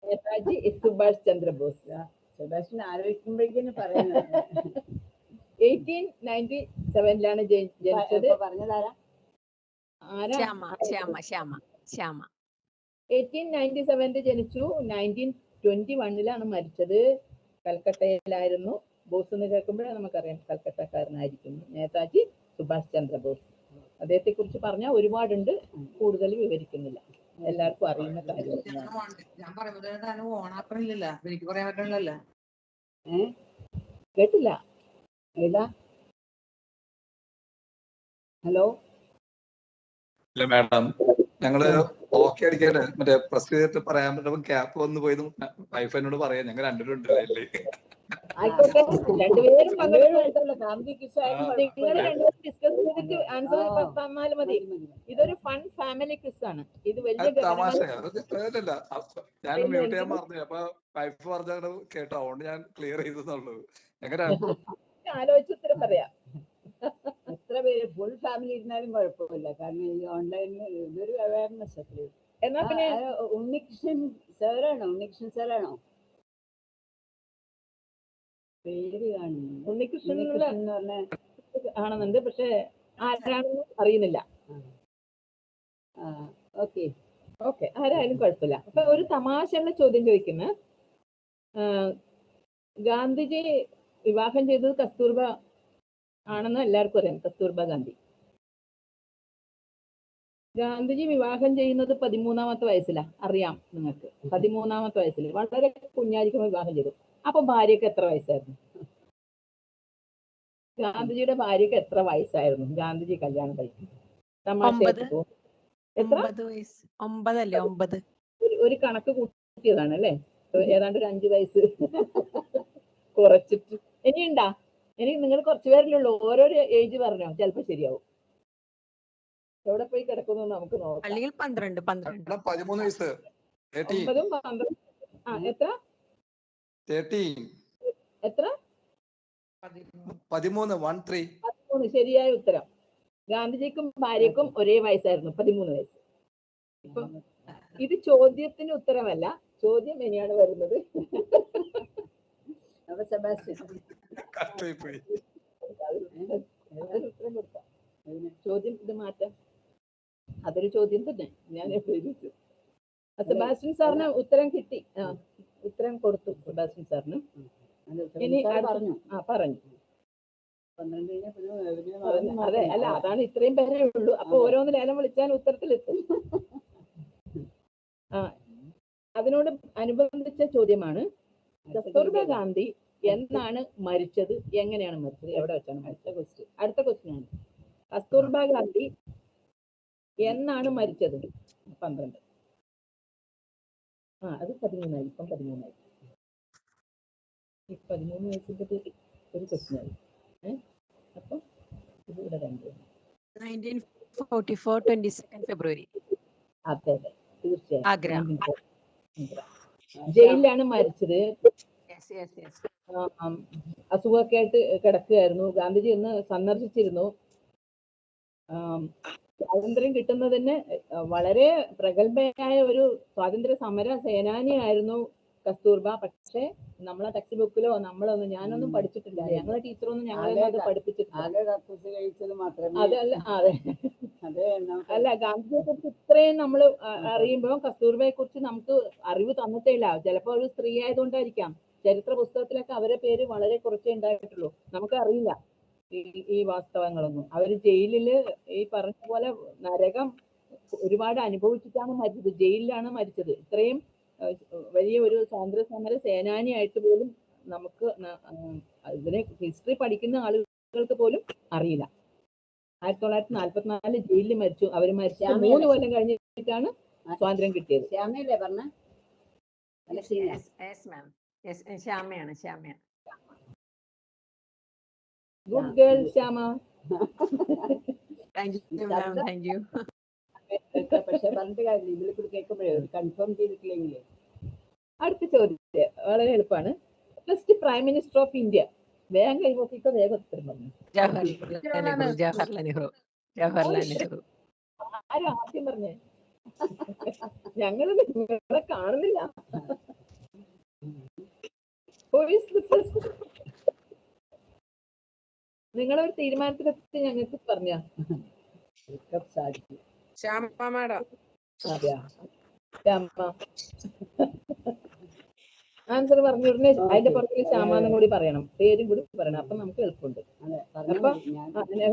Netaji Subhash Chandrabose. സുഭാഷിന് ആലോചിക്കുമ്പോഴേക്കും പറയുന്നത് എയ്റ്റീൻ നയന്റി സെവനിലാണ് ജനിച്ചത്. പറഞ്ഞതാരാ എയ്റ്റീൻ നയന്റി സെവനിൽ ജനിച്ചു. നയന്റീൻ ട്വന്റി വണ്ണിലാണ് മരിച്ചത്. കൽക്കട്ടയിലായിരുന്നു. ബോസ് എന്ന് കേൾക്കുമ്പോഴേ നമുക്കറിയാം കൽക്കട്ടക്കാരനായിരിക്കും നേതാജി സുഭാഷ് ചന്ദ്രബോസ്. അദ്ദേഹത്തെ കുറിച്ച് പറഞ്ഞാൽ ഒരുപാടുണ്ട് കൂടുതൽ വിവരിക്കുന്നില്ല. എല്ലാവർക്കും അറിയുന്ന കാര്യം ഞാൻ പറയുന്നത് ഓണാക്കണില്ലല്ലോ. എനിക്ക് പറയാൻ കേട്ടില്ല. ഏതാ? ഹലോ? ഇല്ല മാഡം. ഞങ്ങൾ ഓക്കെ അടിക്കട്ടെ മറ്റേ പ്രസ് ചെയ്തിട്ട് പറയാൻ പറ്റുമ്പോ ഗ്യാപ്പ് വന്നു പോയത് വൈഫ് എന്നോട് പറയാം. ഞങ്ങൾ രണ്ടുപേരും ഉണ്ട് ലൈനിൽ ആയിക്കോട്ടെ. രണ്ടുപേരും ഫാമിലി നിങ്ങൾ. രണ്ടുപേരും ഡിസ്കസ് ചെയ്തിട്ട് ആൻസർ ആ. തന്നാലും മതി. ഇതൊരു ഫൺ ഫാമിലി ക്വിസ് ആണ്. ഇത് വലിയ ഞാൻ മ്യൂട്ട് ചെയ്യാൻ മറന്നു അപ്പൊ വൈഫ് പറഞ്ഞത് കേട്ടോ. അതുകൊണ്ട് ഞാൻ ക്ലിയർ ചെയ്തെന്നുള്ളത്. എങ്ങനെ <laughs> ആലോചിച്ച് ഉത്തരം പറയാം. എത്ര പേര് ഫുൾ ഫാമിലി ഇരുന്നാലും കുഴപ്പമില്ല. കാരണം ഈ ഓൺലൈനിൽ ഇതൊരു അവയർനെസ് എന്നാ പിന്നെ ഉണ്ണികൃഷ്ണൻ സാറാണോ ഉണ്ണികൃഷ്ണൻ സാറാണോ ഉണ്ണികൃഷ്ണൻ എന്നുള്ള ഉണ്ണികൃഷ്ണൻ എന്ന് പറഞ്ഞ ആണെന്നുണ്ട് പക്ഷെ ആരാണെന്ന് അറിയുന്നില്ല. ഓക്കെ. ഓക്കെ ആരായാലും കുഴപ്പമില്ല. അപ്പൊ ഒരു തമാശയുള്ള ചോദ്യം ചോദിക്കുന്ന. ഗാന്ധിജി വിവാഹം ചെയ്തത് കസ്തൂർബ ആണെന്ന് എല്ലാവർക്കും അറിയാം കസ്തൂർബ ഗാന്ധി. ഗാന്ധിജി വിവാഹം ചെയ്യുന്നത് പതിമൂന്നാമത്തെ വയസ്സിലാ അറിയാം നിങ്ങൾക്ക്. പതിമൂന്നാമത്തെ വയസ്സിൽ വളരെ കുഞ്ഞായിരിക്കുമ്പോൾ വിവാഹം ചെയ്തു. അപ്പൊ ഭാര്യക്ക് എത്ര വയസ്സായിരുന്നു? ഗാന്ധിജിയുടെ ഭാര്യക്ക് എത്ര വയസ്സായിരുന്നു? ഗാന്ധിജി കല്യാണം കഴിച്ചത് തമാശ ഒമ്പതല്ലേ? ഒമ്പത്. ഒരു ഒരു കണക്ക് കൂട്ടിയതാണ് അല്ലേ? ഏതാണ്ട് ഒരു അഞ്ചു വയസ്സ്. കുറച്ചിട്ട്. ഇനിയുണ്ടാ? ഇനി നിങ്ങൾ കുറച്ചു പേരല്ലേ ഉള്ളൂ. ഓരോരോ ഏജ് പറഞ്ഞോ? ചിലപ്പോ ശരിയാവും. എവിടെ പോയി കിടക്കുന്നു നമുക്ക് നോക്കാം. അല്ലെങ്കിൽ പന്ത്രണ്ട് പന്ത്രണ്ട്. പതിമൂന്ന് വയസ്സ്. ഒമ്പതും പന്ത്രണ്ട്. ആ എത്ര? തേർട്ടീൻ എത്ര? പതിമൂന്ന് വൺ ത്രീ പതിമൂന്ന്. ശരിയായ ഉത്തരം. ഗാന്ധിജിക്കും ഭാര്യക്കും ഒരേ വയസ്സായിരുന്നു പതിമൂന്ന് വയസ്സ്. ഇപ്പൊ ഇത് ചോദ്യത്തിന് ഉത്തരമല്ല ചോദ്യം ഇനിയാണ് വരുന്നത്. ചോദ്യം ഇത് മാറ്റാം. അതൊരു ചോദ്യം തന്നെ. ഞാൻ സെബാസ്റ്റ്യൻ സാറിന് ഉത്തരം കിട്ടി. ആ. ഉത്തരം കൊടുത്തു സെബാസ്റ്റ്യൻ സാറിന്. ഇനി പറഞ്ഞു. ആ പറഞ്ഞു. അതെ, അല്ല അതാണ് ഇത്രയും പേരേ ഉള്ളൂ. അപ്പൊ ഓരോന്ന് ലേലം വിളിച്ചാൽ ഉത്തരത്തിലെത്തും. ആ അതിനോട് അനുബന്ധിച്ച ചോദ്യമാണ് കസ്തൂർബ ഗാന്ധി എന്നാണ് മരിച്ചത്? എങ്ങനെയാണ് മരിച്ചത്? എവിടെ വെച്ചാണ് മരിച്ചത്? ക്വസ്റ്റ്യൻ അടുത്ത ക്വസ്റ്റ്യൻ ആണ്. കസ്തൂർബ ഗാന്ധി എന്നാണ് മരിച്ചത്? പന്ത്രണ്ട്. ആ അത് പതിമൂന്നായി ഇപ്പം പതിമൂന്നായി. ഈ പതിമൂന്ന് വയസ്സിന്റെ ഒരു ആയി ഏഹ് അപ്പം ഇത് ഇവിടെ സെക്കൻഡ് ഫെബ്രുവരി അതെ അതെ. തീർച്ചയായും. ജയിലിലാണ് മരിച്ചത്. അസുഖമൊക്കെ ആയിട്ട് കിടക്കുകയായിരുന്നു. ഗാന്ധിജി ഒന്ന് സന്ദർശിച്ചിരുന്നു. സ്വാതന്ത്ര്യം കിട്ടുന്നതിന് വളരെ പ്രഗത്ഭയായ ഒരു സ്വാതന്ത്ര്യ സമര സേനാനിയായിരുന്നു കസ്തൂർബ. പക്ഷേ നമ്മളെ ടെക്സ്റ്റ് ബുക്കിലോ നമ്മളൊന്നും ഞാനൊന്നും പഠിച്ചിട്ടില്ല. ഞങ്ങളെ ടീച്ചറൊന്നും ഞങ്ങളെ അത് പഠിപ്പിച്ചിട്ടില്ല. അതല്ല അതെ അതെ. അല്ല ഗാന്ധിജിയെ കുറിച്ച് ഇത്രയും നമ്മൾ അറിയുമ്പോൾ കസ്തൂർബയെ കുറിച്ച് നമുക്ക് അറിവ് തന്നിട്ടേ ഇല്ല ചിലപ്പോൾ ഒരു സ്ത്രീ ആയതുകൊണ്ടായിരിക്കാം. ചരിത്ര പുസ്തകത്തിലൊക്കെ അവരെ പേര് വളരെ കുറച്ചേ ഉണ്ടായിട്ടുള്ളൂ. നമുക്ക് അറിയില്ല ഈ ഈ വാസ്തവങ്ങളൊന്നും. അവർ ജയിലിൽ ഈ പറഞ്ഞ പോലെ നരകം ഒരുപാട് അനുഭവിച്ചിട്ടാണ് മരിച്ചത്. ജയിലിലാണ് മരിച്ചത്. ഇത്രയും വലിയ ഒരു സ്വാതന്ത്ര്യ സമര സേനാനിയായിട്ട് പോലും നമുക്ക് ഇതിനെ ഹിസ്റ്ററി പഠിക്കുന്ന ആളുകൾക്ക് പോലും അറിയില്ല. ആയിരത്തി തൊള്ളായിരത്തി നാല്പത്തിനാല് ജയിലിൽ മരിച്ചു അവർ മരിച്ച? മൂന്ന് കൊല്ലം കഴിഞ്ഞിട്ടാണ് സ്വാതന്ത്ര്യം കിട്ടിയത്. ശ്യാമയല്ലേ പറഞ്ഞ? ശ്യാമയാണ് ശ്യാമയാണ്. Good girl Shyama thank you ma'am thank you പക്ഷെ പറഞ്ഞിട്ട് കാര്യമില്ല ഇതിൽ കൂടി കേൾക്കുമ്പോഴേ കൺഫേം ചെയ്തിട്ടില്ലെങ്കിൽ അടുത്ത ചോദ്യം വളരെ എളുപ്പമാണ്. First prime minister of India വേഗം കൈപോക്കിക്കോ വേഗം ഉത്തരം പറഞ്ഞു ജവഹർലാൽ നെഹ്റു ജവഹർലാൽ നെഹ്റു ജവഹർലാൽ നെഹ്റു. ആരും ആദ്യം പറഞ്ഞേ? ഞങ്ങൾ നിങ്ങളെ കാണുന്നില്ല. Who ഒരു തീരുമാനത്തിലെത്തി ഞങ്ങൾക്ക് പറഞ്ഞ? സാധിക്കും ശ്യാമ. മാഡം ആൻസർ പറഞ്ഞു ഉടനെ അതിന്റെ പുറകിൽ ശ്യാമെന്നും കൂടി പറയണം. പേരും കൂടി പറയണം. അപ്പൊ നമുക്ക് എളുപ്പമുണ്ട്. അപ്പൊ- ഞാൻ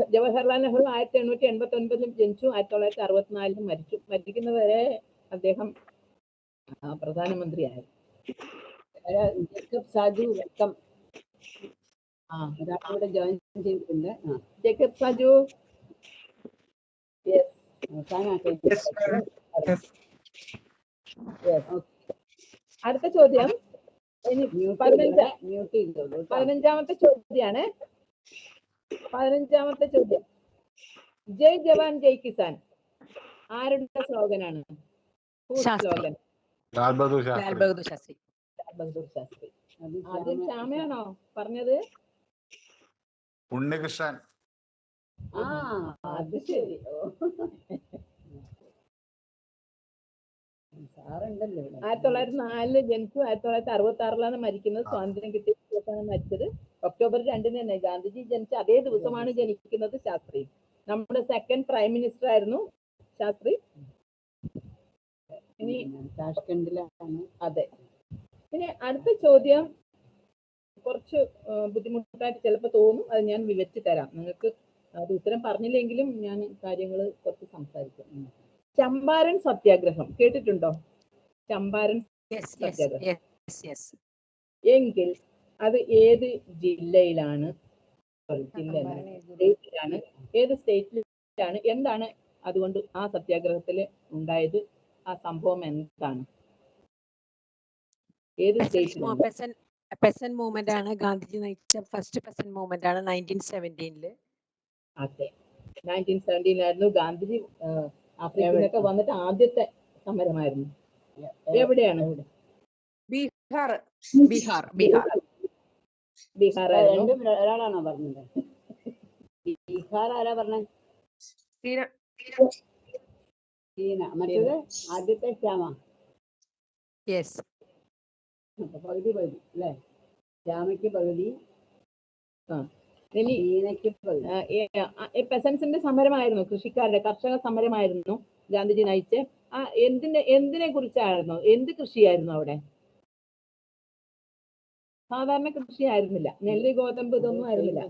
ജവഹർലാൽ നെഹ്റു ആയിരത്തി എണ്ണൂറ്റി എൺപത്തി ഒൻപതിലും ജനിച്ചു ആയിരത്തി തൊള്ളായിരത്തി അറുപത്തിനാലിലും മരിച്ചു. മരിക്കുന്നവരെ അദ്ദേഹം പ്രധാനമന്ത്രിയായിരുന്നു പ്രധാനമന്ത്രിയായി. ജേക്കബ് സാജു വെക്കം ഒരാളിവിടെ ജോയിൻ ചെയ്തിട്ടുണ്ട്. ജേക്കബ് സജു? യെസ് അടുത്ത ചോദ്യം. ഇനി മ്യൂട്ട് പതിനഞ്ചാ മ്യൂട്ട് ചെയ്തോളൂ കേട്ടോ. പതിനഞ്ചാമത്തെ ചോദ്യമാണ് പതിനഞ്ചാമത്തെ ചോദ്യം. ജയ് ജവാൻ ജയ് കിസാൻ. ആരുടെ സ്ലോഗനാണ്? ശാസ്ത്രി. സ്ലോഗൻ? ലാൽ ബഹദൂർ ലാൽ ശാസ്ത്രി. ശാസ്ത്രി ബഹദൂർ ശാസ്ത്രി. ആദ്യം ശ്യാമ- ശ്യാമയാണോ പറഞ്ഞത്? ഉണ്ണികൃഷ്ണൻ. ആ അത് ശരി. ആയിരത്തി തൊള്ളായിരത്തി നാലിൽ ജനിച്ചു. ആയിരത്തി തൊള്ളായിരത്തി അറുപത്തി ആറിലാണ് മരിക്കുന്നത് സ്വാതന്ത്ര്യം കിട്ടിയ ദിവസമാണ് മരിച്ചത്. ഒക്ടോബർ രണ്ടിന് തന്നെ ഗാന്ധിജി ജനിച്ച അതേ ദിവസമാണ് ജനിക്കുന്നത് ശാസ്ത്രി. നമ്മുടെ സെക്കൻഡ് പ്രൈം മിനിസ്റ്റർ ആയിരുന്നു ശാസ്ത്രി. ഇനി അതെ. ഇനി അടുത്ത ചോദ്യം. കുറച്ച് ബുദ്ധിമുട്ടായിട്ട് ചിലപ്പോൾ തോന്നും അത് ഞാൻ വിവരിച്ചു തരാം. നിങ്ങൾക്ക് അത് ഉത്തരം പറഞ്ഞില്ലെങ്കിലും ഞാൻ കാര്യങ്ങൾ കുറച്ച് സംസാരിക്കും. ചമ്പാരൻ സത്യാഗ്രഹം. കേട്ടിട്ടുണ്ടോ? ചമ്പാരൻ സത്യാഗ്രഹം. എങ്കിൽ അത് ഏത് ജില്ലയിലാണ്? ജില്ലയിലാണ് ഏത് സ്റ്റേറ്റിലാണ്? എന്താണ് അതുകൊണ്ട് ആ സത്യാഗ്രഹത്തിൽ ഉണ്ടായത്? ആ സംഭവം എന്താണ്? ഏത് സ്റ്റേറ്റിലാണ്? പെസൻ മൂവ്മെന്റ് ആണ് ഗാന്ധിജി നയിച്ച ഫസ്റ്റ് പെസൻ മൂവ്മെന്റ് ആണ് നയന്റീൻ സെവന്റീനിൽ അതെ. നയന്റീൻ സെവന്റീനിലായിരുന്നു ഗാന്ധിജി ആഫ്രിക്കയിലൊക്കെ വന്നിട്ട് ആദ്യത്തെ സമരമായിരുന്നു. എവിടെയാണ്? ഇവിടെ ബീഹാർ. ബീഹാർ. ബീഹാർ. ബീഹാർ രണ്ടും ഒരാളാണോ പറഞ്ഞത്? ബീഹാർ ആരാ പറഞ്ഞത് ചീന. മറ്റേത്? ആദ്യത്തെ ശ്യാമ യെസ് അപ്പൊ പകുതി പകുതി അല്ലേ? ശ്യാമയ്ക്ക് പകുതി ഇനി പകുതി. പെസൻസിന്റെ സമരമായിരുന്നു കൃഷിക്കാരുടെ കർഷക സമരമായിരുന്നു ഗാന്ധിജി നയിച്ച്. ആ എന്തിനെ എന്തിനെ കുറിച്ചായിരുന്നു? എന്ത് കൃഷിയായിരുന്നു അവിടെ? സാധാരണ കൃഷിയായിരുന്നില്ല. നെല്ല് ഗോതമ്പ് ഇതൊന്നും ആയിരുന്നില്ല.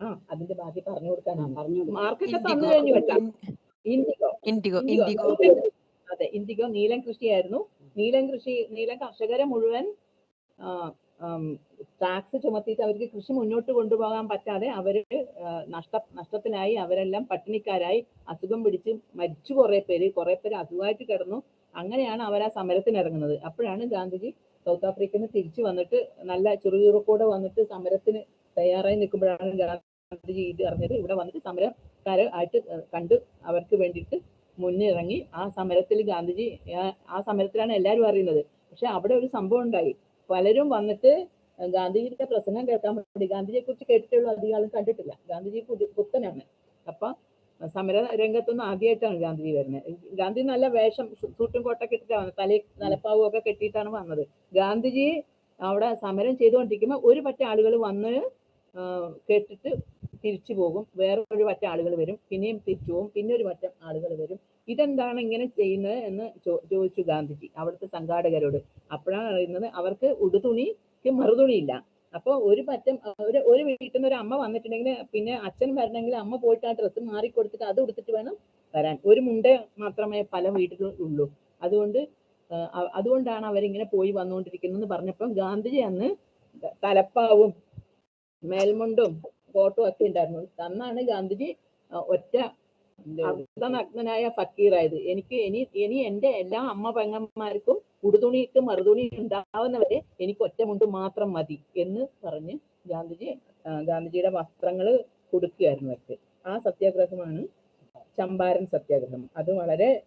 ആ അതിന്റെ ബാക്കി പറഞ്ഞു കൊടുക്കാനാ കൊടുക്കാനാണ് പറഞ്ഞു മാർക്കറ്റ് മാർക്കൊക്കെ തന്നു കഴിഞ്ഞു വെക്കാം ഇൻഡിഗോ. ഇൻഡിഗോ. ഇൻഡിഗോ. അതെ ഇൻഡിഗോ നീലം കൃഷിയായിരുന്നു. നീലം കൃഷി നീലം കർഷകരെ മുഴുവൻ ടാക്സ് ചുമത്തിയിട്ട് അവർക്ക് കൃഷി മുന്നോട്ട് കൊണ്ടുപോകാൻ പറ്റാതെ അവർ നഷ്ട നഷ്ടത്തിനായി അവരെല്ലാം പട്ടിണിക്കാരായി അസുഖം പിടിച്ച് മരിച്ചു കുറെ പേര് കുറെ പേര് അസുഖമായിട്ട് കിടന്നു. അങ്ങനെയാണ് അവർ ആ സമരത്തിന് ഇറങ്ങുന്നത് അപ്പോഴാണ് ഗാന്ധിജി സൗത്ത് ആഫ്രിക്കയിൽ നിന്ന് തിരിച്ചു വന്നിട്ട് നല്ല ചെറുചുറുക്കൂടെ വന്നിട്ട് സമരത്തിന് തയ്യാറായി നിൽക്കുമ്പോഴാണ് ഗാന്ധിജി ഇത് അറിഞ്ഞത്. ഇവിടെ വന്നിട്ട് സമരക്കാരെ ആയിട്ട് കണ്ട് അവർക്ക് വേണ്ടിയിട്ട് മുന്നിറങ്ങി ആ സമരത്തിൽ ഗാന്ധിജി ആ- സമരത്തിലാണ് എല്ലാവരും അറിയുന്നത്. പക്ഷെ അവിടെ ഒരു സംഭവം ഉണ്ടായി. പലരും വന്നിട്ട് ഗാന്ധിജിയുടെ പ്രസംഗം കേൾക്കാൻ വേണ്ടി ഗാന്ധിജിയെ കുറിച്ച് കേട്ടിട്ടുള്ള അധികാരം കണ്ടിട്ടില്ല. ഗാന്ധിജി പുതി പുത്തനാണ് അപ്പൊ സമര രംഗത്തൊന്നും ആദ്യമായിട്ടാണ് ഗാന്ധിജി വരുന്നത്. ഗാന്ധി നല്ല വേഷം സൂട്ടും കോട്ടൊക്കെ ഇട്ടിട്ടാണ് വന്നത്. തലയിൽ തലപ്പാവും ഒക്കെ കെട്ടിയിട്ടാണ് വന്നത്. ഗാന്ധിജി അവിടെ സമരം ചെയ്തുകൊണ്ടിരിക്കുമ്പോൾ ഒരു പറ്റ ആളുകൾ വന്ന് കേട്ടിട്ട് തിരിച്ചു പോകും. വേറെ ഒരു പറ്റം ആളുകൾ വരും. പിന്നെയും തിരിച്ചു പോകും. പിന്നെ ഒരു പറ്റം ആളുകൾ വരും. ഇതെന്താണ് ഇങ്ങനെ ചെയ്യുന്നത് എന്ന് ചോദിച്ചു ഗാന്ധിജി അവിടുത്തെ സംഘാടകരോട്. അപ്പോഴാണ് അറിയുന്നത് അവർക്ക് ഉടുതുണിക്ക് മറുതുണിയില്ല. അപ്പോൾ ഒരു പറ്റം ഒരു ഒരു വീട്ടിൽ നിന്ന് ഒരു അമ്മ വന്നിട്ടുണ്ടെങ്കിൽ പിന്നെ അച്ഛൻ വരണമെങ്കിൽ അമ്മ പോയിട്ട് ആ ഡ്രസ്സ് മാറി കൊടുത്തിട്ട് അത് ഉടുത്തിട്ട് വേണം വരാൻ. ഒരു മുണ്ട മാത്രമേ പല വീട്ടിലും ഉള്ളൂ. അതുകൊണ്ട് അതുകൊണ്ടാണ് അവരിങ്ങനെ പോയി വന്നുകൊണ്ടിരിക്കുന്നത് പറഞ്ഞപ്പോൾ ഗാന്ധിജി അന്ന് തലപ്പാവും മേൽമുണ്ടും കോട്ടും ഒക്കെ ഉണ്ടായിരുന്നു. അന്നാണ് ഗാന്ധിജി ഒറ്റ അർദ്ധനഗ്നനായ ഫക്കീറായത്. എനിക്ക് ഇനി ഇനി എന്റെ എല്ലാ അമ്മ പെങ്ങന്മാർക്കും ഉടുതുണിക്ക് മറുതുണി ഉണ്ടാവുന്നവരെ എനിക്ക് ഒറ്റമുണ്ട് മാത്രം മതി എന്ന് പറഞ്ഞ് ഗാന്ധിജി ഗാന്ധിജിയുടെ വസ്ത്രങ്ങൾ കൊടുക്കുകയായിരുന്നു അവർക്ക്. ആ സത്യാഗ്രഹമാണ് ചമ്പാരൻ സത്യാഗ്രഹം. അത് വളരെ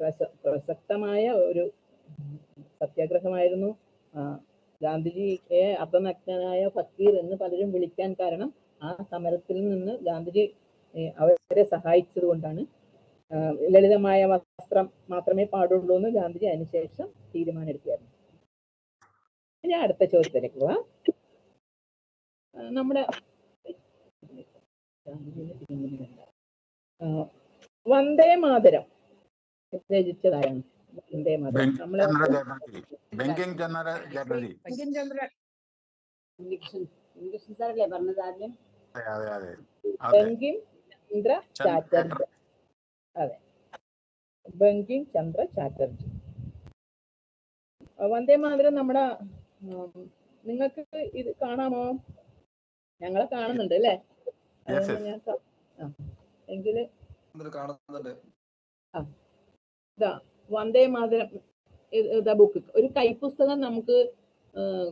പ്രസ- പ്രസക്തമായ ഒരു സത്യാഗ്രഹമായിരുന്നു. ഗാന്ധിജിയെ അർദ്ധനഗ്നനായ ഫക്കീർ എന്ന് പലരും വിളിക്കാൻ കാരണം ആ സമരത്തിൽ നിന്ന് ഗാന്ധിജി അവരെ സഹായിച്ചത് കൊണ്ടാണ്. ലളിതമായ വസ്ത്രം മാത്രമേ പാടുള്ളൂ എന്ന് ഗാന്ധിജി അതിനുശേഷം തീരുമാനമെടുക്കുകയായിരുന്നു. ഞാൻ അടുത്ത ചോദ്യത്തിലേക്ക് പോവാം. നമ്മുടെ വന്ദേ മാതരം രചിച്ചതാരാണ്? ബങ്കിങ് ചന്ദ്ര ചാറ്റർജി ബങ്കിം ചന്ദ്ര ഉണ്ണികൃഷ്ണൻ ഉണ്ണികൃഷ്ണൻ സാറല്ലേ പറഞ്ഞത് ആദ്യം? അതെ അതെ അതെ. അതെ. ബങ്കിം ചന്ദ്ര ചന്ദ്ര ചാറ്റർജി. അതെ. ബങ്കിം ചന്ദ്ര ചാറ്റർജി. ആ, വന്ദേ മാതരം നമ്മുടെ നിങ്ങൾക്ക് ഇത് കാണാമോ? ഞങ്ങളെ കാണുന്നുണ്ട് അല്ലേ? എങ്കിൽ ആ, ഇതാ. വന്ദേ മാതരം ബുക്ക്. ഒരു കൈപ്പുസ്തകം നമുക്ക്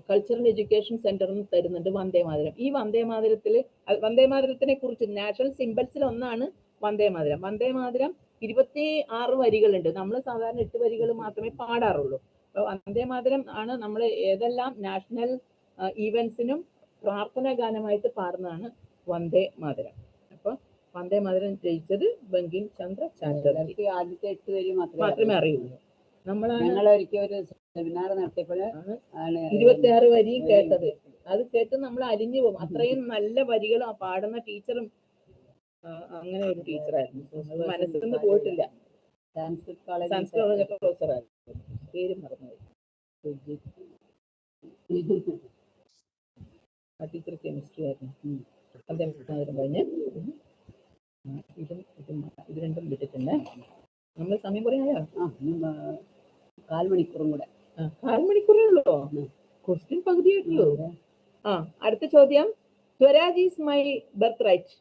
കൾച്ചറൽ എഡ്യൂക്കേഷൻ സെന്ററിൽ നിന്ന് തരുന്നുണ്ട് വന്ദേ മാതരം. ഈ വന്ദേ മാതരത്തിൽ വന്ദേ മാതരത്തിനെ കുറിച്ച് നാഷണൽ സിംബൽസിൽ ഒന്നാണ് വന്ദേ മാതരം. വന്ദേ മാതരം ഇരുപത്തി ആറ് വരികളുണ്ട്. നമ്മൾ സാധാരണ എട്ട് വരികൾ മാത്രമേ പാടാറുള്ളൂ. അപ്പോൾ വന്ദേ മാതരം ആണ് നമ്മൾ ഏതെല്ലാം നാഷണൽ ഈവൻസിനും പ്രാർത്ഥനാ ഗാനമായിട്ട് പാടുന്നതാണ് വന്ദേ മാതരം. വന്ദേ മാതരം ജയിച്ചത് ബങ്കിൻ ചന്ദ്ര ചാറ്റർജി. ആദ്യത്തെ എട്ട് വരി മാത്രമേ അറിയുള്ളൂ. നമ്മൾ ഞങ്ങൾ ഒരിക്കൽ ഒരു സെമിനാർ നടത്തിയപ്പോൾ ആണ് ഇരുപത്തിയാറ് വരി കേട്ടത്. അത് കേട്ട് നമ്മൾ അലിഞ്ഞു പോകും. അത്രയും നല്ല വരികളും ആ പാടുന്ന ടീച്ചറും അങ്ങനെ ഒരു ടീച്ചറായിരുന്നു. മനസ്സിൽ നിന്ന് പോയിട്ടില്ല. സാൻസ്ക്രിറ്റ് കോളേജ് സംസ്കൃത പ്രൊഫസറായിരുന്നു. പേര് മറന്നുപോയി ആ ടീച്ചർ കെമിസ്ട്രി ആയിരുന്നു. അദ്ദേഹം കഴിഞ്ഞ് ഇതും ഇതും ഇത് രണ്ടും വിട്ടിട്ടുണ്ട് നമ്മൾ സമയം കുറേ ആയോ? കാൽ മണിക്കൂറും കൂടെ. ആ, കാൽ മണിക്കൂറേ ഉള്ളൂ ക്വസ്റ്റ്യൻ പകുതിയായിട്ടുള്ളൂ. ആ. അടുത്ത ചോദ്യം. Swaraj is my birth right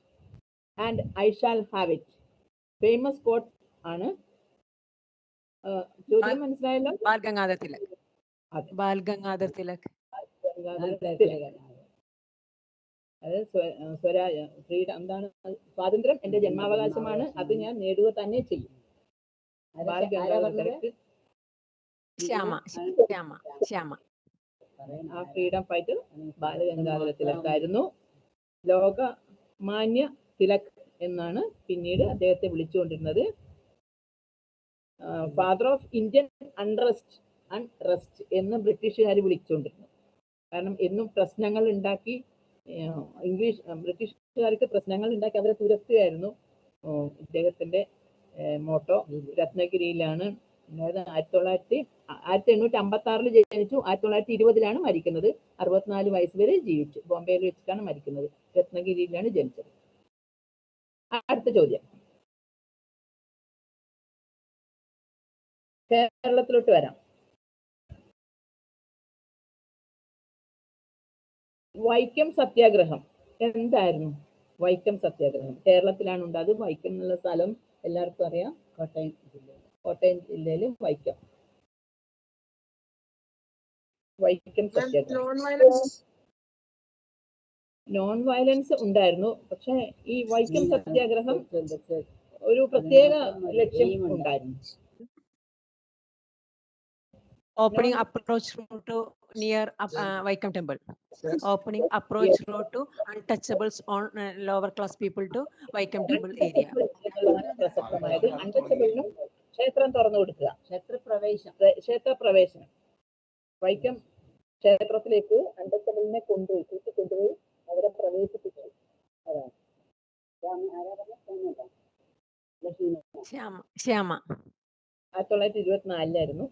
and I shall have it famous quote ആണ് ചോദ്യം മനസ്സിലായല്ലോ ബാൽ ഗംഗാധർ തിലക്. ബാൽ ഗംഗാധർ തിലക് അത് സ്വ- സ്വരാജ ഫ്രീഡം എന്താണ് സ്വാതന്ത്ര്യം? എന്റെ ജന്മാവകാശമാണ്. അത് ഞാൻ നേടുക തന്നെ ചെയ്യും. ശ്യാമ ശ്യാമ ശ്യാമ ആ ഫ്രീഡം ഫൈറ്റർ ബാലഗംഗാധര തിലക്കായിരുന്നു ലോക മാന്യ തിലക് എന്നാണ് പിന്നീട് അദ്ദേഹത്തെ വിളിച്ചുകൊണ്ടിരുന്നത്. Father of Indian unrest unrest എന്ന് ബ്രിട്ടീഷുകാർ വിളിച്ചുകൊണ്ടിരുന്നു. കാരണം എന്നും പ്രശ്നങ്ങൾ ഉണ്ടാക്കി ഇംഗ്ലീഷ് ബ്രിട്ടീഷുകാർക്ക് പ്രശ്നങ്ങൾ ഉണ്ടാക്കി അവരെ തുരത്തുകയായിരുന്നു. ഇദ്ദേഹത്തിന്റെ മോട്ടോ രത്നഗിരിയിലാണ്. അതായത് ആയിരത്തി തൊള്ളായിരത്തി ആയിരത്തി എണ്ണൂറ്റി അമ്പത്തി ആറിൽ ജനിച്ചു. ആയിരത്തി തൊള്ളായിരത്തി ഇരുപതിലാണ് മരിക്കുന്നത്. അറുപത്തിനാല് വയസ്സ് വരെ ജീവിച്ചു. ബോംബെയിൽ വെച്ചിട്ടാണ് മരിക്കുന്നത്. രത്നഗിരിയിലാണ് ജനിച്ചത്. അടുത്ത ചോദ്യം. കേരളത്തിലോട്ട് വരാം. വൈക്കം സത്യാഗ്രഹം. എന്തായിരുന്നു വൈക്കം സത്യാഗ്രഹം? കേരളത്തിലാണ് ഉണ്ടായത് വൈക്കം എന്നുള്ള സ്ഥലം എല്ലാവർക്കും അറിയാം. കോട്ടയം ജില്ലയിൽ കോട്ടയം ജില്ലയിൽ വൈക്കം. വൈക്കം സത്യാഗ്രഹം. നോൺ വയലൻസ് ഉണ്ടായിരുന്നു. പക്ഷെ ഈ വൈക്കം സത്യാഗ്രഹം ഒരു പ്രത്യേക ലക്ഷ്യം ഉണ്ടായിരുന്നു. Opening approach to near Vaikom uh, opening approach Opening to untouchables on lower class uh, to class people area temple area. ക്ഷേത്രം തുറന്നു കൊടുക്കുക ക്ഷേത്രപ്രവേശം പ്ര- ക്ഷേത്രപ്രവേശനം വൈക്കം ക്ഷേത്രത്തിലേക്ക് അണ്ടച്ചബിളിനെ കൊണ്ടുപോയി കൂട്ടി കൊണ്ടുപോയി അവരെ പ്രവേശിപ്പിച്ചു. അതാണ്. ആയിരത്തി തൊള്ളായിരത്തി ഇരുപത്തിനാലിലായിരുന്നു.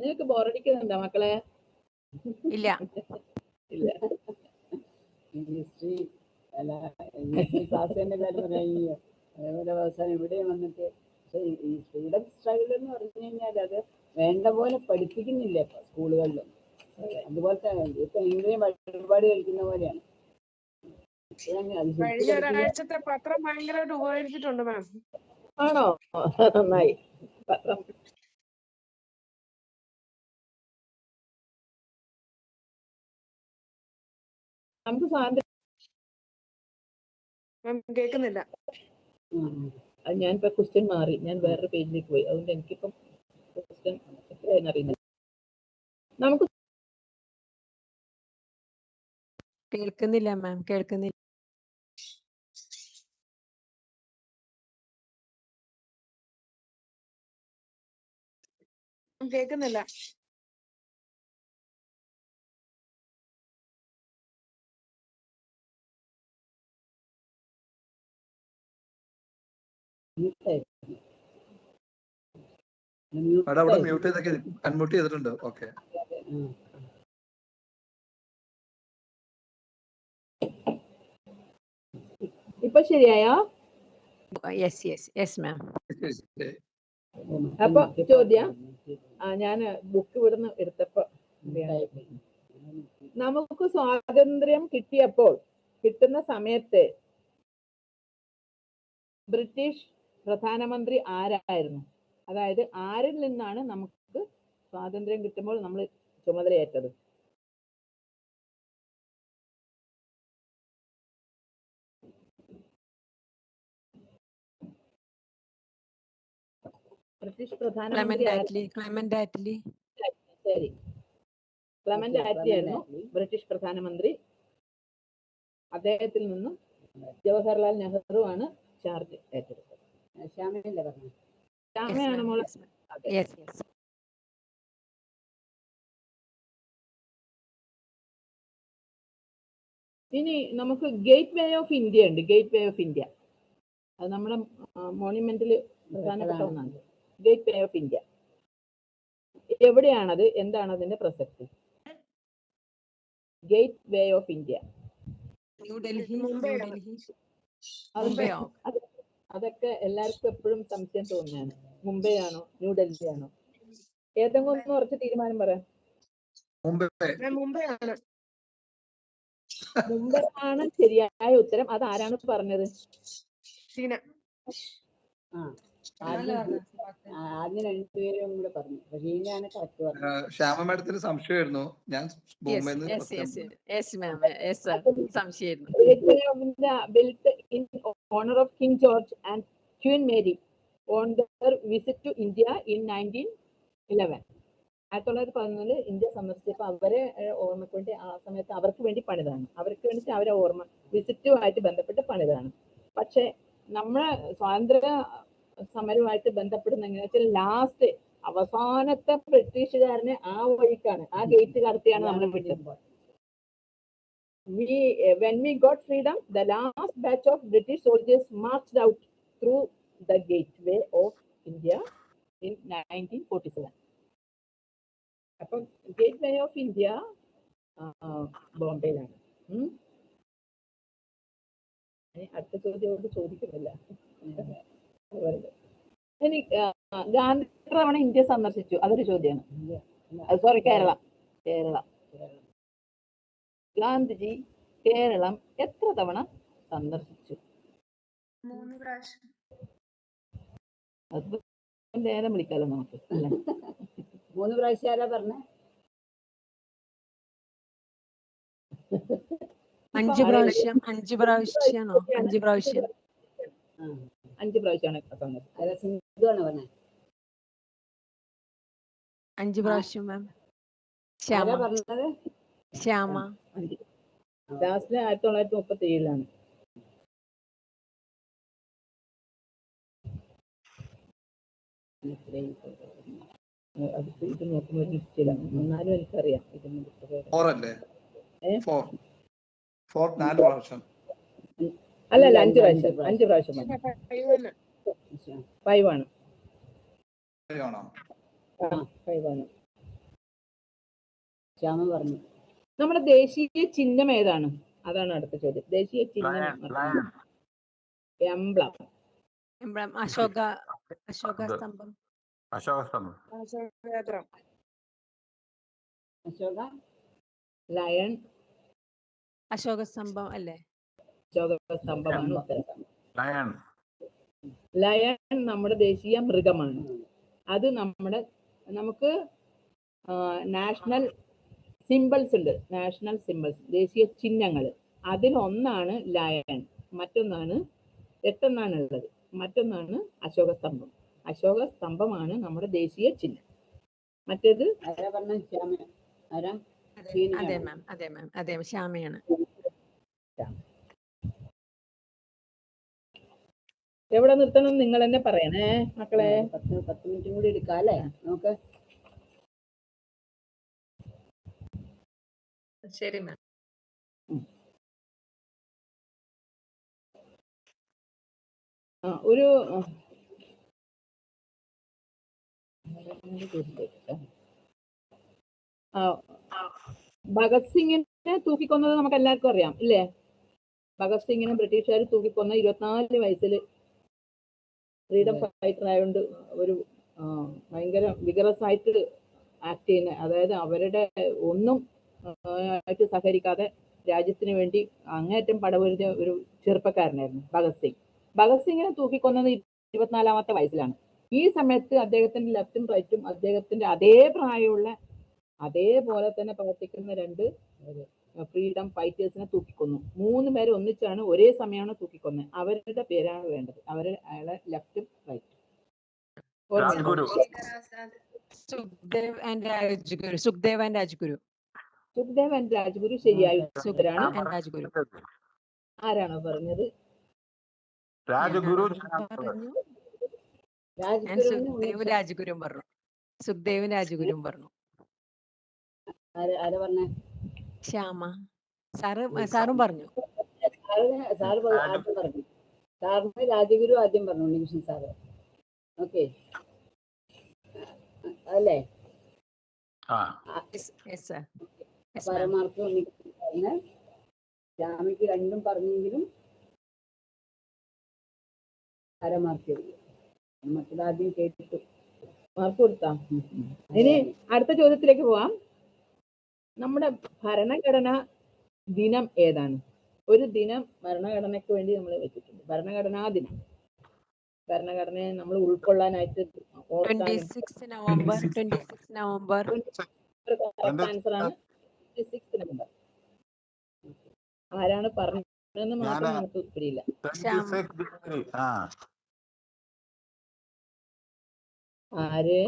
നിങ്ങൾക്ക് ബോറടിക്കുന്നുണ്ടോ മക്കളെ? ഇല്ല. ഇല്ല. ഹിസ്റ്ററി അല്ല ക്ലാസ് തന്നെ കാര്യം അതേപോലെ അവസാനം ഇവിടെ വന്നിട്ട് പക്ഷേ ഈ- ഫ്രീഡം സ്ട്രഗിൾ എന്ന് പറഞ്ഞു കഴിഞ്ഞാൽ അത് വേണ്ട പോലെ പഠിപ്പിക്കുന്നില്ല ഇപ്പൊ സ്കൂളുകളിലും. അതുപോലത്തെ ഇപ്പൊ ഇംഗ്ലീഷ് വഴിപാട് കഴിക്കുന്ന പോലെയാണ്. കഴിഞ്ഞ ഒരാഴ്ചത്തെ പത്രം ഭയങ്കരമായിട്ട് ഉപകരിച്ചിട്ടുണ്ട് മാം. ആണോ? നന്നായി. പത്രം നമുക്ക് സ്വാതന്ത്ര്യം മാം കേൾക്കുന്നില്ല. ഞാനിപ്പോ ക്വസ്റ്റ്യൻ മാറി. ഞാൻ വേറൊരു പേജിലേക്ക് പോയി. അതുകൊണ്ട് എനിക്കിപ്പം ക്വസ്റ്റ്യൻ എത്രയാണെന്ന് അറിയുന്നില്ല നമുക്ക് കേൾക്കുന്നില്ല മാം. കേൾക്കുന്നില്ല. കേൾക്കുന്നില്ല. അവിടെ മ്യൂട്ട് ചെയ്തൊക്കെ അൺമ്യൂട്ട് ചെയ്തിട്ടുണ്ട്. ഓക്കെ ഇപ്പൊ ശരിയായോ? യെസ് യെസ് യെസ് മാം അപ്പൊ ചോദ്യം. ആ ഞാൻ ബുക്ക് ഇവിടുന്ന് എടുത്തപ്പോ നമുക്ക് സ്വാതന്ത്ര്യം കിട്ടിയപ്പോൾ കിട്ടുന്ന സമയത്ത് ബ്രിട്ടീഷ് പ്രധാനമന്ത്രി ആരായിരുന്നു? അതായത് ആരിൽ നിന്നാണ് നമുക്ക് സ്വാതന്ത്ര്യം കിട്ടുമ്പോൾ നമ്മൾ ചുമതലയേറ്റത്? ബ്രിട്ടീഷ് പ്രധാനമന്ത്രി ക്ലെമന്റ് ആറ്റ്ലി ക്ലെമന്റ് ആറ്റ്ലി. ശരി. ക്ലമന്റ് ആറ്റ്ലി ആയിരുന്നു ബ്രിട്ടീഷ് പ്രധാനമന്ത്രി. അദ്ദേഹത്തിൽ നിന്നും ജവഹർലാൽ നെഹ്റു ആണ് ചാർജ് ഏറ്റെടുത്തത് ശ്യാമയല്ലേ പറഞ്ഞു ശ്യാമയാണ് മോളെ. യെസ് യെസ് ഇനി നമുക്ക് ഗേറ്റ് വേ ഓഫ് ഇന്ത്യ ഉണ്ട്. ഗേറ്റ് വേ ഓഫ് ഇന്ത്യ അത് നമ്മുടെ മോണിമെന്റിൽ പ്രധാനപ്പെട്ട ഒന്നാണ് ഗേറ്റ് വേ ഓഫ് ഇന്ത്യ എവിടെയാണത്? എന്താണ് അതിന്റെ പ്രസക്തി? Gateway of India New Delhi Mumbai അതൊക്കെ എല്ലാവർക്കും എപ്പോഴും സംശയം തോന്നുകയാണ് മുംബൈ ആണോ ന്യൂഡൽഹി ആണോ ഏതെങ്കിലും ഒന്ന് ഉറച്ച തീരുമാനം പറയാം മുംബൈ. ആണ് മുംബൈ ആണ് ശരിയായ ഉത്തരം. അത് ആരാണ് പറഞ്ഞത്? ഷീന. ആ ആദ്യം ആ, ആദ്യം രണ്ടുപേരും കൂടെ പറഞ്ഞു. റഹീനയാണ് കറക്റ്റ് പറഞ്ഞത്. ശ്യാമ മാഡത്തിന് സംശയമായിരുന്നു. ഞാൻ സംശയമായിരുന്നു. Honor of King George and Queen Mary on their visit to India in 1911. ആയിരത്തി തൊള്ളായിരത്തി പതിനൊന്നിൽ ഇന്ത്യ സന്ദർശിച്ചപ്പോൾ അവരെ ഓർമ്മയ്ക്ക് വേണ്ടി ആ സമയത്ത് അവർക്ക് വേണ്ടി പണിതാണ്. അവർക്ക് വേണ്ടി അവരെ ഓർമ്മ വിസിറ്റുമായിട്ട് ബന്ധപ്പെട്ട് പണിതാണ്. പക്ഷെ നമ്മളെ സ്വാതന്ത്ര്യ സമരവുമായിട്ട് ബന്ധപ്പെടുന്ന എങ്ങനെയാ വെച്ചാൽ ലാസ്റ്റ് അവസാനത്തെ ബ്രിട്ടീഷുകാരനെ ആ വഴിക്കാണ് ആ ഗേറ്റ് കടത്തിയാണ് നമ്മൾ വിട്ടത്. We uh, when we got freedom the last batch of british soldiers marched out through the gateway of india in 1947 അപ്പം gateway of ഓഫ് ഇന്ത്യ ബോംബെയിലാണ് അടുത്ത ചോദ്യം ചോദിക്കുന്നില്ല. ഇനി ഗാന്ധി തവണ ഇന്ത്യ സന്ദർശിച്ചു അതൊരു ചോദ്യമാണ് സോറി കേരള കേരള ഗാന്ധിജി കേരളം എത്ര തവണ സന്ദർശിച്ചു? മൂന്ന് പ്രാവശ്യം. അത് നേരം വിളിക്കാലോ നമുക്ക് അല്ലേ? <laughs> മൂന്ന് പ്രാവശ്യം ആരാ പറഞ്ഞേ? അഞ്ച് പ്രാവശ്യം അഞ്ച് പ്രാവശ്യമാണോ? അഞ്ച് പ്രാവശ്യം. അഞ്ചു അഞ്ച് പ്രാവശ്യമാണ് പ്രാവശ്യം മാം. ശ്യാമ. പറഞ്ഞത്? ശ്യാമ. അഞ്ച് ലാസ്റ്റ് ആയിരത്തി തൊള്ളായിരത്തി മുപ്പത്തി ഏഴിലാണ് ഇത് നോക്കുമ്പോൾ നിശ്ചയിലാണ് എന്നാലും എനിക്കറിയാം ഇതിന് അല്ലേ ഫോർ ഫോർ നാല് പ്രാവശ്യം. അല്ല അല്ല അഞ്ച് പ്രാവശ്യം. അഞ്ച് പ്രാവശ്യം ഫൈവ് ആണ്. ഫൈവ് ആണ്? ശ്യാമ പറഞ്ഞു. നമ്മുടെ ദേശീയ ചിഹ്നം ഏതാണ്? അതാണ് അടുത്ത ചോദ്യം. ദേശീയ ചിഹ്നം lion lion emblem. Ashoka Ashoka. സ്തംഭം. Ashoka സ്തംഭം. അശോക ലയൺ. അശോക സ്തംഭം അല്ലേ? അശോക സ്തംഭമാണ് ലയൺ. ലയൺ. നമ്മുടെ ദേശീയ മൃഗമാണ്. അത് നമ്മുടെ നമുക്ക് നാഷണൽ സിമ്പിൾസ് ഉണ്ട്. നാഷണൽ സിമ്പിൾസ് ദേശീയ ചിഹ്നങ്ങൾ. അതിലൊന്നാണ് ലയൺ മറ്റൊന്നാണ് എട്ടെന്നാണ് ഉള്ളത് മറ്റൊന്നാണ് അശോക സ്തംഭം അശോക സ്തംഭമാണ് നമ്മുടെ ദേശീയ ചിഹ്നം. മറ്റേത്? അതെ മാം അതെ മാം അതെ ശ്യാമയാണ്. എവിടെ നിർത്തണം നിങ്ങൾ തന്നെ പറയണേ മക്കളെ? പത്ത് പത്ത് മിനിറ്റും കൂടി എടുക്കാം അല്ലേ? നമുക്ക് ശരി മാം ഒരു ഭഗത് സിംഗിനെ തൂക്കിക്കൊന്നത് നമുക്ക് എല്ലാവർക്കും അറിയാം ഇല്ലേ? ഭഗത് സിംഗിനെ ബ്രിട്ടീഷുകാർ തൂക്കിക്കൊന്ന ഇരുപത്തിനാല് വയസ്സിൽ ഫ്രീഡം ഫൈറ്റർ ആയതുകൊണ്ട് ഒരു ഭയങ്കര വിഗറസ് ആയിട്ട് ആക്ട് ചെയ്യുന്ന അതായത് അവരുടെ ഒന്നും ആയിട്ട് സഹകരിക്കാതെ രാജ്യത്തിന് വേണ്ടി അങ്ങേറ്റം പടപൊരുതിയ ഒരു ചെറുപ്പക്കാരനായിരുന്നു ഭഗത് സിംഗ് ഭഗത് സിംഗിനെ തൂക്കിക്കൊന്നത് ഇരുപത്തിനാലാമത്തെ വയസ്സിലാണ് ഈ സമയത്ത് അദ്ദേഹത്തിന്റെ ലെഫ്റ്റും റൈറ്റും അദ്ദേഹത്തിന്റെ അതേ പ്രായമുള്ള അതേപോലെ തന്നെ പ്രവർത്തിക്കുന്ന രണ്ട് ഫ്രീഡം ഫൈറ്റേഴ്സിനെ തൂക്കിക്കൊന്നു മൂന്ന് പേര് ഒന്നിച്ചാണ് ഒരേ സമയമാണ് തൂക്കിക്കൊന്നത് അവരുടെ പേരാണ് വേണ്ടത് അവരുടെ അയാളെ ലെഫ്റ്റും റൈറ്റും Sukhdev and Rajguru Sukhdev and Rajguru Sukhdev and Rajguru ശരിയായ ഉത്തരാണ് രാജ്ഗുരു. ആരാണോ പറഞ്ഞത്? രാജഗുരു രാജ്ഗുരു സുഖ്ദേവ് പറഞ്ഞു. സുഖദേവ് രാജ്ഗുരു പറഞ്ഞു. ആര് ആരാ പറഞ്ഞേ? ശ്യാമ. സാറ് സാറും പറഞ്ഞു. സാറ് ആദ്യം പറഞ്ഞു. സാറിന് രാജഗുരു ആദ്യം പറഞ്ഞു ഉണ്ണികൃഷ്ണൻ സാറ്. ഓക്കെ. അല്ലേ? ആ. Yes sir. പരമാർത്ഥം സാറിന് ശ്യാമയ്ക്ക് രണ്ടും പറഞ്ഞെങ്കിലും പരമാർത്ഥം മറ്റത് ആദ്യം കേട്ടിട്ടു മാർക്ക് കൊടുത്താ. ഇനി അടുത്ത ചോദ്യത്തിലേക്ക് പോവാം. നമ്മുടെ ഭരണഘടന ദിനം ഏതാണ്? ഒരു ദിനം ഭരണഘടനയ്ക്ക് വേണ്ടി നമ്മൾ വെച്ചിട്ടുണ്ട്. ഭരണഘടനാ ദിനം. ഭരണഘടനയെ നമ്മൾ ഉൾക്കൊള്ളാനായിട്ട് twenty six November twenty six November answer ആണ്. സിക്സ് നമ്പർ ആരാണ് പറഞ്ഞതെന്ന് മാത്രം. നമുക്ക് പിടിയില്ല. ശ്യാം. 26 ജനുവരി ആ. ആര്?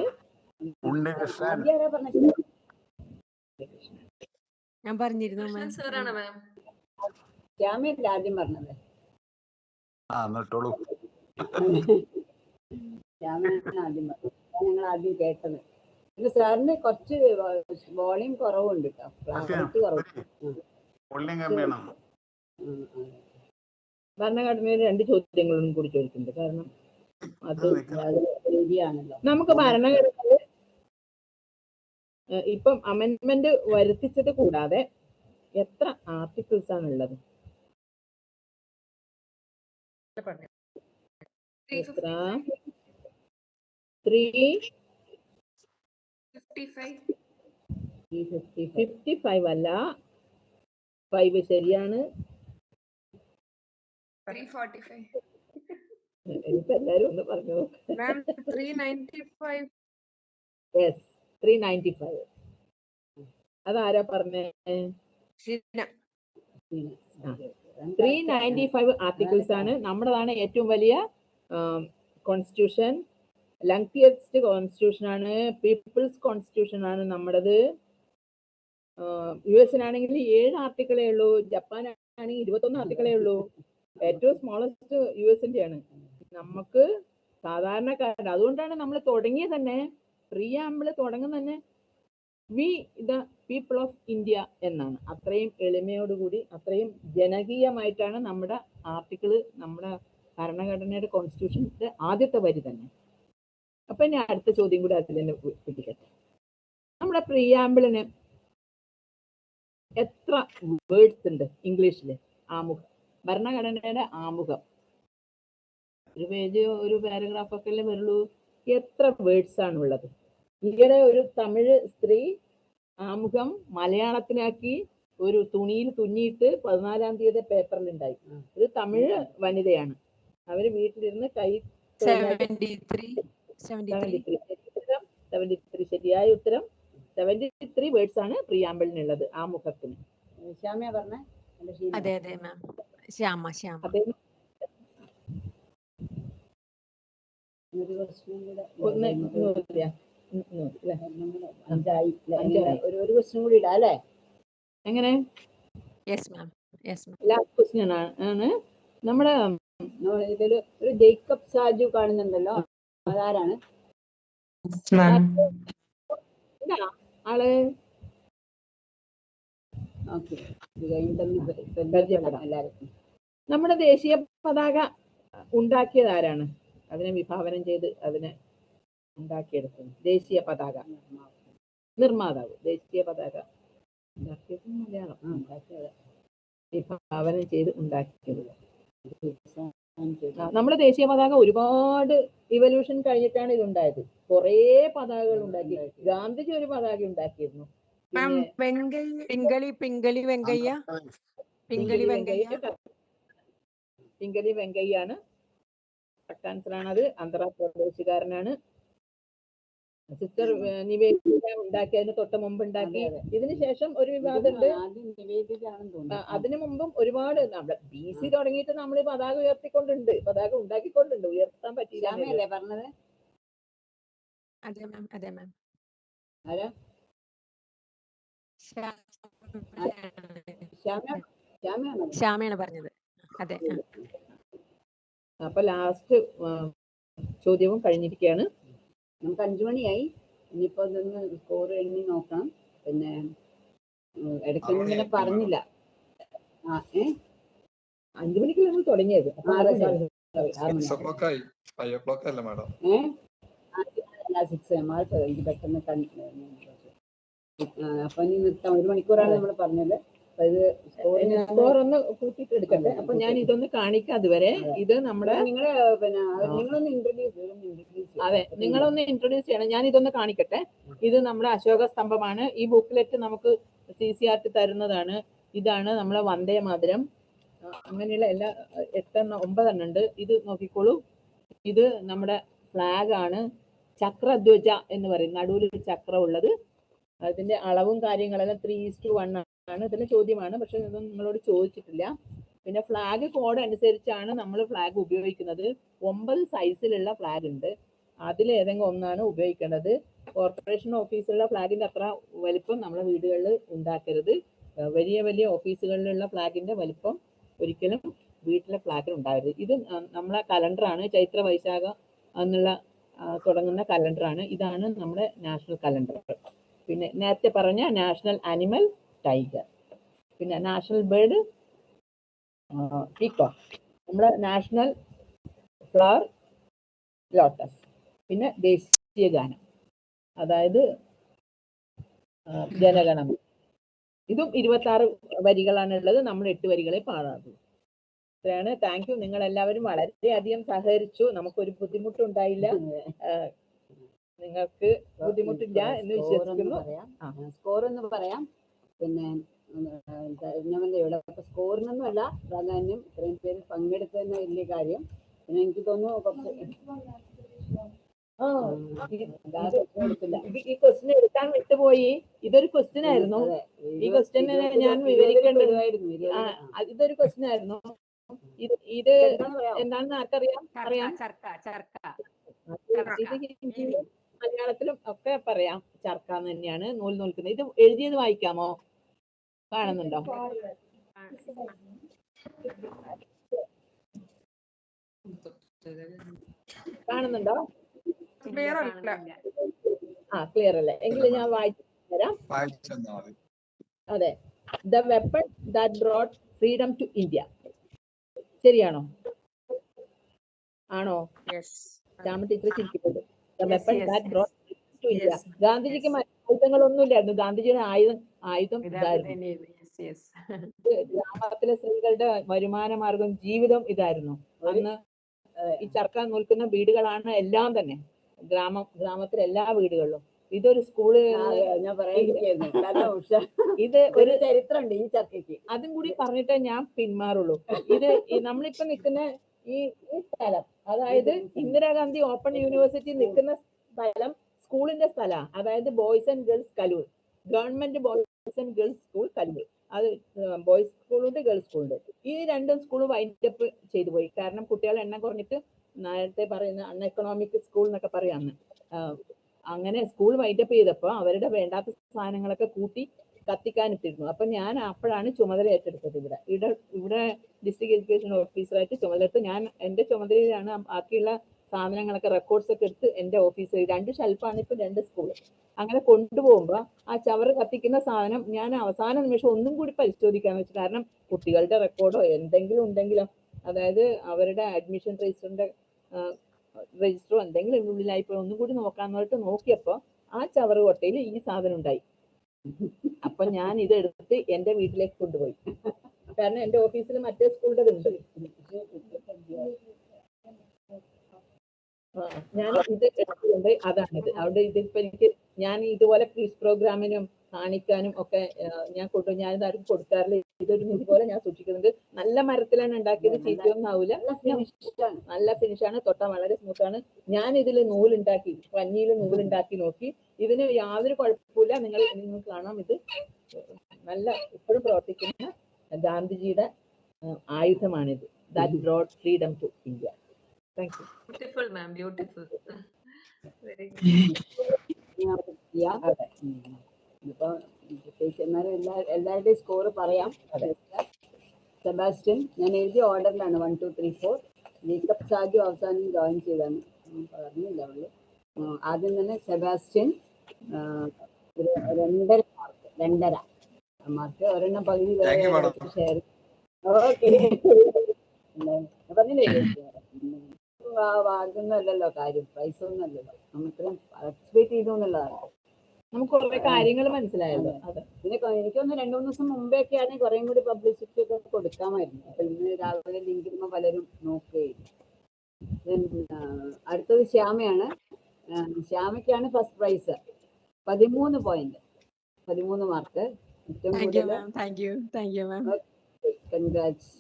ഞാൻ പറഞ്ഞിരുന്നു ശ്യാമയല്ല ആദ്യം പറഞ്ഞത്. ശ്യാമയാണ് ആദ്യം പറഞ്ഞത്. ഞങ്ങൾ ആദ്യം കേട്ടത്. സാറിന് കുറച്ച് വോളിയം കുറവുണ്ട്. ഭരണഘടനയിൽ രണ്ട് ചോദ്യങ്ങളും കൂടി ചോദിക്കുന്നുണ്ട് കാരണം അത് ശരിയാണല്ലോ നമുക്ക് ഭരണഘടനയിൽ ഇപ്പം അമെന്റ്മെന്റ് വരുത്തിച്ചത് കൂടാതെ എത്ര ആർട്ടിക്കിൾസ് ആണ് ഉള്ളത്? എത്ര? ത്രീ ഫിഫ്റ്റി ഫൈവ് അല്ല. ഫൈവ് ശരിയാണ്. ഇപ്പൊ എല്ലാരും ഒന്ന് പറഞ്ഞു യെസ് ത്രീ നയന്റി ഫൈവ് അതാരാ പറഞ്ഞേ? ത്രീ നയന്റി ഫൈവ് ആർട്ടിക്കിൾസ് ആണ്. നമ്മുടേതാണ് ഏറ്റവും വലിയ കോൺസ്റ്റിറ്റ്യൂഷൻ ലങ്തിയസ്റ്റ് കോൺസ്റ്റിറ്റ്യൂഷൻ ആണ് പീപ്പിൾസ് കോൺസ്റ്റിറ്റ്യൂഷൻ ആണ് നമ്മുടേത്. യു എസിനാണെങ്കിൽ ഏഴ് ആർട്ടിക്കിളേ ഉള്ളൂ ജപ്പാൻ ആണെങ്കിൽ ഇരുപത്തൊന്ന് ആർട്ടിക്കിളേ ഉള്ളൂ. ഏറ്റവും സ്മോളസ്റ്റ് യു എസിന്റെ ആണ്. നമുക്ക് സാധാരണക്കാരൻ അതുകൊണ്ടാണ് നമ്മൾ തുടങ്ങിയ തന്നെ. പ്രിയാമ്പിൾ തുടങ്ങുന്ന തന്നെ we the people of India എന്നാണ്. അത്രയും എളിമയോടുകൂടി അത്രയും ജനകീയമായിട്ടാണ് നമ്മുടെ ആർട്ടിക്കിൾ നമ്മുടെ ഭരണഘടനയുടെ കോൺസ്റ്റിറ്റ്യൂഷന്റെ ആദ്യത്തെ വരി തന്നെ. അപ്പൊ ഞാൻ അടുത്ത ചോദ്യം കൂടി അതിൽ തന്നെ പിടിക്കട്ടെ നമ്മുടെ പ്രിയാമ്പിളിന് എത്ര വേർഡ്സ് ഉണ്ട് ഇംഗ്ലീഷിൽ ആമുഖം. ഭരണഘടനയുടെ ആമുഖം. ഒരു പേജ് ഒരു പാരഗ്രാഫ് ഒക്കെ അല്ലേ വരുള്ളൂ? എത്ര വേർഡ്സ് ആണ് ഉള്ളത്? ഈയിടെ ഒരു തമിഴ് സ്ത്രീ ആമുഖം മലയാളത്തിലാക്കി ഒരു തുണിയിൽ തുന്നിയിട്ട് പതിനാലാം തീയതി പേപ്പറിൽ ഉണ്ടായി ഒരു തമിഴ് വനിതയാണ്. അവർ വീട്ടിലിരുന്ന് കൈ സെവന്റി ത്രീ ശരിയായ ഉത്തരം സെവന്റി ത്രീ വേർഡ്സ് ആണ് പ്രിയാമ്പിളിനുള്ളത് ആ മുഖത്തിന്. പറഞ്ഞേ? അതെ അതെ മാം ശ്യാമ ശ്യാമ. ഒരു ക്വസ്റ്റ്യൻ കൂടെ. ഒരു ക്വസ്റ്റ്യൻ ഇടാം അല്ലേ? എങ്ങനെ? Yes ma'am yes ma'am last question ആണ്. നമ്മുടെ നോ- ഒരു ജേക്കബ് സാജു കാണുന്നുണ്ടല്ലോ. അതാരാണ് ഇതാ, ആൾ? ഓക്കെ. ഇത് കഴിഞ്ഞിട്ടൊന്ന് പരിചയപ്പെടാം. പരിചയപ്പെടാം എല്ലാവർക്കും നമ്മുടെ ദേശീയ പതാക ഉണ്ടാക്കിയത് ആരാണ്? അതിനെ വിഭാവനം ചെയ്ത് അതിനെ ഉണ്ടാക്കിയെടുത്തത്. ദേശീയ പതാക. നിർമ്മാതാവ്. ദേശീയ പതാക ഉണ്ടാക്കിയത് മലയാളം. ആ, ഉണ്ടാക്കിയത്. വിഭാവനം ചെയ്ത് ഉണ്ടാക്കിയത്. നമ്മുടെ ദേശീയ പതാക ഒരുപാട് ഇവല്യൂഷൻ കഴിഞ്ഞിട്ടാണ് ഇതുണ്ടായത്. കുറെ കുറേ പതാകകൾ ഉണ്ടാക്കി. ഗാന്ധിജി ഒരു പതാക ഉണ്ടാക്കിയിരുന്നു. പിങ്കളി പിങ്കളി വെങ്കയ്യ. പിങ്കളി വെങ്കയ്യ. പിങ്കലി വെങ്കയ്യാണ്. അത് ആന്ധ്രാപ്രദേശുകാരനാണ്. സിസ്റ്റർ നിവേദിത ഉണ്ടാക്കിയതിന് തൊട്ട് മുമ്പ് ഉണ്ടാക്കി. ഇതിനു ശേഷം ഒരു വിവാദമുണ്ട്. അതിനു മുമ്പും ഒരുപാട് നമ്മുടെ ബി സി തുടങ്ങിയിട്ട് നമ്മൾ പതാക ഉയർത്തിക്കൊണ്ടുണ്ട്. പതാക ഉണ്ടാക്കിക്കൊണ്ടുണ്ട്. ഉയർത്താൻ പറ്റിയില്ല ശ്യാമയല്ലേ പറഞ്ഞത്? അതെ മാം അതെ മാം ആരാ? ശ്യാമ ശ്യാമയാണോ. പറഞ്ഞത്. അതെ. അപ്പൊ ലാസ്റ്റ് ചോദ്യവും കഴിഞ്ഞിരിക്കുകയാണ്. നമുക്ക് അഞ്ചു മണിയായി ഇനിയിപ്പോ അതൊന്ന് സ്കോർ എണ്ണി നോക്കാം. പിന്നെ ഇടയ്ക്ക് ഇടയ്ക്കൊന്നും ഇങ്ങനെ പറഞ്ഞില്ല. ആ ഏ? അഞ്ചു മണിക്ക് നമ്മൾ തുടങ്ങിയത്. ആറ് സിക്സ് എനിക്ക് പെട്ടെന്ന് അപ്പൊ ഇനി നിർത്താം. ഒരു മണിക്കൂറാണ് നമ്മൾ പറഞ്ഞത്. അപ്പൊ ഇത് സ്കോറിന് സ്കോർ ഒന്ന് കൂട്ടിയിട്ട് എടുക്കട്ടെ അപ്പൊ ഞാൻ ഇതൊന്ന് കാണിക്കാം അതുവരെ. ഇത് നമ്മുടെ പിന്നെ നിങ്ങളൊന്ന് ഇൻട്രൊഡ്യൂസ് അതെ നിങ്ങളൊന്ന് ഇൻട്രൊഡ്യൂസ് ചെയ്യണം. ഞാൻ ഇതൊന്ന് കാണിക്കട്ടെ. ഇത് നമ്മുടെ അശോക സ്തംഭമാണ്. ഈ ബുക്ക്ലെറ്റ് നമുക്ക് സി സി ആർ ടി തരുന്നതാണ്. ഇതാണ് നമ്മളെ വന്ദേ മാതരം. അങ്ങനെയുള്ള എല്ലാ എട്ടെണ്ണം ഒമ്പതെണ്ണം ഉണ്ട്. ഇത് നോക്കിക്കോളൂ. ഇത് നമ്മുടെ ഫ്ലാഗ് ആണ്. ചക്രധ്വജ എന്ന് പറയും. നടുവിൽ ഒരു ചക്രം ഉള്ളത്. അതിന്റെ അളവും കാര്യങ്ങളെല്ലാം ത്രീ ടു വൺ ആണ്. ഇതിന്റെ ചോദ്യമാണ്. പക്ഷെ ഇതൊന്നും നിങ്ങളോട് ചോദിച്ചിട്ടില്ല. പിന്നെ ഫ്ലാഗ് കോഡ് അനുസരിച്ചാണ് നമ്മൾ ഫ്ലാഗ് ഉപയോഗിക്കുന്നത്. ഒമ്പത് സൈസിലുള്ള ഫ്ലാഗ് ഉണ്ട്. അതിൽ ഏതെങ്കിലും ഒന്നാണ് ഉപയോഗിക്കേണ്ടത്. കോർപ്പറേഷൻ ഓഫീസിലുള്ള ഫ്ലാഗിന്റെ അത്ര വലിപ്പം നമ്മുടെ വീടുകളിൽ ഉണ്ടാക്കരുത്. വലിയ വലിയ ഓഫീസുകളിലുള്ള ഫ്ലാഗിന്റെ വലിപ്പം ഒരിക്കലും വീട്ടിലെ ഫ്ലാഗിൽ ഉണ്ടാകരുത് ഇത് നമ്മളെ കലണ്ടറാണ് ചൈത്ര വൈശാഖ എന്നുള്ള തുടങ്ങുന്ന കലണ്ടറാണ് ഇതാണ് നമ്മുടെ നാഷണൽ കലണ്ടർ പിന്നെ നേരത്തെ പറഞ്ഞ നാഷണൽ ആനിമൽ ടൈഗർ. പിന്നെ നാഷണൽ ബേർഡ് പീക്കോക്ക്. നമ്മുടെ നാഷണൽ ഫ്ലവർ ലോട്ടസ്. പിന്നെ ദേശീയ ഗാനം. അതായത് ജനഗണം. ഇതും ഇരുപത്തി ആറ് വരികളാണ് ഉള്ളത് നമ്മൾ എട്ട് വരികളെ പാടാറുള്ളൂ. ഇത്രയാണ്. Thank you. നിങ്ങൾ എല്ലാവരും വളരെയധികം സഹകരിച്ചു. നമുക്കൊരു ബുദ്ധിമുട്ടുണ്ടായില്ല. നിങ്ങൾക്ക് ബുദ്ധിമുട്ടില്ല എന്ന് വിശ്വസിക്കുന്നു. സ്കോർ എന്ന് പറയാം. പിന്നെ ഞാൻ ഇവിടെ. സ്കോറിനൊന്നും അല്ല പ്രാധാന്യം. ഇത്രയും പേര് പങ്കെടുത്തതന്നെ വലിയ കാര്യം. പിന്നെ എനിക്ക് തോന്നുന്നു കുറച്ച് ഈ ക്വസ്റ്റ്യൻ എടുക്കാൻ വിട്ടുപോയി. ഇതൊരു ക്വസ്റ്റ്യൻ ആയിരുന്നു. ഈ ക്വസ്റ്റ്യൻ ഞാൻ വിവരിക്കേണ്ടതായിരുന്നു ഇതൊരു ക്വസ്റ്റ്യൻ ആയിരുന്നു. ഇത് എന്താണെന്ന് ആർക്കറിയാം? ചർക്ക അറിയാം? ചർക്ക ചർക്ക. ഇത് ഹിന്ദിയിലും മലയാളത്തിലും ഒക്കെ പറയാം ചർക്ക തന്നെയാണ്. നൂൽ നൂൽക്കുന്നത്. ഇത് എഴുതിയത് വായിക്കാമോ? കാണുന്നുണ്ടോ? കാണുന്നുണ്ടോ? ക്ലിയർ അല്ല. ആ ക്ലിയർ അല്ലേ? എങ്കിലും ഞാൻ വായിച്ചു തരാം. അതെ. The weapon that brought freedom to India ശരിയാണോ? ആണോ? യെസ് ശ്യാമ ടീച്ചർ ചിരിക്കുന്നത് the weapon that brought Yes, ഗാന്ധിജിക്ക് ആയുധങ്ങളൊന്നും ഇല്ലായിരുന്നു ഗാന്ധിജിയുടെ ആയുധം ആയുധം ഇതായിരുന്നു. ഗ്രാമത്തിലെ സ്ത്രീകളുടെ വരുമാന മാർഗം ജീവിതം ഇതായിരുന്നു. അന്ന് ഈ ചർക്ക നിൽക്കുന്ന വീടുകളാണ് എല്ലാം തന്നെ. ഗ്രാമം ഗ്രാമത്തിലെ എല്ലാ വീടുകളിലും. ഇതൊരു സ്കൂൾ ഞാൻ പറയാതിരിക്കായിരുന്നു കാരണം ഇത് ഒരു ചരിത്രമുണ്ട് ഈ ചർക്കയ്ക്ക്. അതും കൂടി പറഞ്ഞിട്ടേ ഞാൻ പിന്മാറുള്ളൂ. ഇത് നമ്മളിപ്പോ നിൽക്കുന്ന ഈ ഈ സ്ഥലം അതായത് ഇന്ദിരാഗാന്ധി ഓപ്പൺ യൂണിവേഴ്സിറ്റി നിൽക്കുന്ന സ്ഥലം സ്കൂളിന്റെ സ്ഥല. അതായത് boys and girls Kaloor. Government boys and girls school Kaloor. അത് ബോയ്സ് സ്കൂളുണ്ട് ഗേൾസ് സ്കൂളുണ്ട് ഈ രണ്ടും സ്കൂൾ വൈൻഡപ്പ് ചെയ്തു പോയി. കാരണം കുട്ടികളെ എണ്ണം കുറഞ്ഞിട്ട് നേരത്തെ പറയുന്ന അൺ എക്കണോമിക് സ്കൂൾ എന്നൊക്കെ പറയാന്ന് അങ്ങനെ സ്കൂൾ വൈൻഡപ്പ് ചെയ്തപ്പോൾ അവരുടെ വേണ്ടാത്ത സാധനങ്ങളൊക്കെ കൂട്ടി കത്തിക്കാനിട്ടിരുന്നു അപ്പൊ ഞാൻ അപ്പോഴാണ് ചുമതല ഏറ്റെടുത്തത് ഇവിടെ. ഇവിടെ ഇവിടെ ഡിസ്ട്രിക്ട് എഡ്യൂക്കേഷൻ ഓഫീസറായിട്ട് ചുമതലയെടുത്ത് ഞാൻ എന്റെ ചുമതലയിലാണ് ബാക്കിയുള്ള സാധനങ്ങളൊക്കെ റെക്കോർഡ്സ് ഒക്കെ എടുത്ത് എന്റെ ഓഫീസിൽ രണ്ട് ഷെൽഫാണ് ഇപ്പൊ രണ്ട് സ്കൂൾ അങ്ങനെ കൊണ്ടുപോകുമ്പോ ആ ചവറ് കത്തിക്കുന്ന സാധനം ഞാൻ അവസാന നിമിഷം ഒന്നും കൂടി പരിശോധിക്കാന്ന് വെച്ചു കാരണം കുട്ടികളുടെ റെക്കോർഡോ എന്തെങ്കിലും ഉണ്ടെങ്കിലോ അതായത് അവരുടെ അഡ്മിഷൻ രജിസ്റ്ററിന്റെ രജിസ്റ്ററോ എന്തെങ്കിലും ഉള്ളിലായിപ്പോ ഒന്നും കൂടി നോക്കാന്ന് പറഞ്ഞിട്ട് നോക്കിയപ്പോ ആ ചവറ് കൊട്ടയിൽ ഈ സാധനം ഉണ്ടായി. അപ്പൊ ഞാൻ ഇത് എടുത്ത് എന്റെ വീട്ടിലേക്ക് കൊണ്ടുപോയി. കാരണം എന്റെ ഓഫീസിൽ മറ്റേ സ്കൂളിന്റെ ഉണ്ട് ആ, ഞാൻ ഇത് എടുത്തുകൊണ്ട് അതാണിത്. അവിടെ ഇതിപ്പോ എനിക്ക് ഞാൻ ഇതുപോലെ ക്വിസ് പ്രോഗ്രാമിനും കാണിക്കാനും ഒക്കെ ഞാൻ കൊണ്ടു ഞാൻ ഇതാരും കൊടുക്കാറില്ല. ഇതൊരു ഇതുപോലെ പോലെ ഞാൻ സൂക്ഷിക്കുന്നുണ്ട്. നല്ല മരത്തിലാണ് ഉണ്ടാക്കിയത്. ചീത്തയൊന്നും ആവില്ല നല്ല ഫിനിഷാണ് തൊട്ട വളരെ സ്മൂത്ത് ആണ്. ഞാൻ ഇതിൽ നൂലുണ്ടാക്കി പഞ്ഞിയിൽ നൂലുണ്ടാക്കി നോക്കി. ഇതിന് യാതൊരു കുഴപ്പമില്ല നിങ്ങൾ നിങ്ങൾ കാണാം. ഇത് നല്ല ഇപ്പോഴും പ്രവർത്തിക്കുന്ന ഗാന്ധിജിയുടെ ആയുധമാണിത്. That brought freedom to India thank you beautiful ma'am beautiful Very good. ഇപ്പൊ ടീച്ചർമാർ എല്ലാ എല്ലാവരുടെയും സ്കോർ പറയാം. സെബാസ്റ്റ്യൻ ഞാൻ എഴുതിയ ഓർഡറിലാണ്. One two three four Jacob Saju അവസാനം ജോയിൻ ചെയ്താണ് പറഞ്ഞില്ല അവൾ. ആദ്യം തന്നെ സെബാസ്റ്റ്യൻ രണ്ടര മാർക്ക് രണ്ടര മാർക്ക് ഒരെണ്ണം പകുതി Thank you. ഷെയർ ഓക്കെ പറഞ്ഞില്ലേ? ഇതൊന്നും അല്ലല്ലോ കാര്യം. പൈസ ഒന്നും അല്ലല്ലോ. നമ്മൾ ഇത്രയും പാർട്ടിസിപ്പേറ്റ് ചെയ്തു എന്നുള്ളതാണ്. നമുക്ക് കുറെ കാര്യങ്ങൾ മനസ്സിലായല്ലോ. അതെ. പിന്നെ എനിക്കൊന്ന് രണ്ടു മൂന്ന് ദിവസം മുമ്പേ ഒക്കെ ആണെങ്കിൽ കുറേം കൂടി പബ്ലിസിറ്റി ഒക്കെ കൊടുക്കാമായിരുന്നു. അപ്പൊ ഇന്ന് രാവിലെ ലിങ്ക് ഇടുമ്പോൾ പലരും നോക്കുകയും. Then, അടുത്തത് ശ്യാമയാണ്. ശ്യാമയ്ക്കാണ് ഫസ്റ്റ് പ്രൈസ് പതിമൂന്ന് പോയിന്റ് പതിമൂന്ന് മാർക്ക് ഏറ്റവും കൂടുതൽ കൺഗ്രാറ്റ്സ്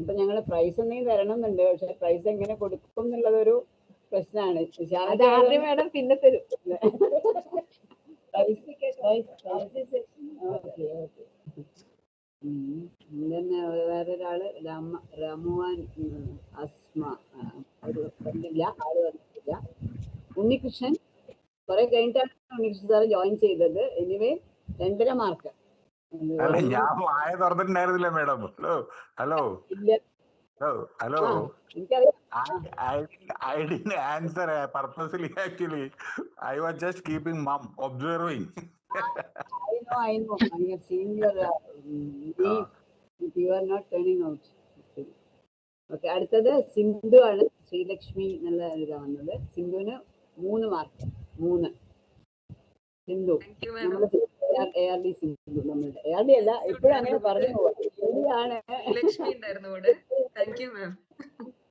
ഇപ്പൊ ഞങ്ങൾ പ്രൈസ് എന്തെങ്കിലും തരണം എന്നുണ്ട് പക്ഷെ പ്രൈസ് എങ്ങനെ കൊടുക്കും എന്നുള്ളതൊരു പ്രശ്നമാണ് മേഡം പിന്നെ തരും. പിന്നെ വേറൊരാൾ രാമ രാമുവാൻ അസ്മ ഒരു വന്നില്ല ആൾ വന്നിട്ടില്ല. ഉണ്ണികൃഷ്ണൻ കുറെ കഴിഞ്ഞിട്ടാണ് ഉണ്ണികൃഷ്ണൻ സാറ് ജോയിൻ ചെയ്തത്. എനിവേ രണ്ടര മാർക്ക് അല്ല ഞാൻ വായ തുറന്നിട്ടുണ്ടായിരുന്നില്ല madam. Hello hello. Hello hello. I D answer purposely actually I was just keeping mum observing അടുത്തത് സിന്ധു ആണ്. ശ്രീലക്ഷ്മി നല്ല എഴുതാ വന്നത്. സിന്ധുവിന് മൂന്ന് മാർക്ക് മൂന്ന്. സിന്ധു. താങ്ക് യു മാം നമ്മുടെ എ ആർ ഡി സിന്ധു നമ്മളുടെ. എ ആർ ഡി അല്ല ഇപ്പോഴും അങ്ങനെ പറഞ്ഞു ശരിയാണ്. ലക്ഷ്മി ഉണ്ടായിരുന്നു കൂടെ thank you ma'am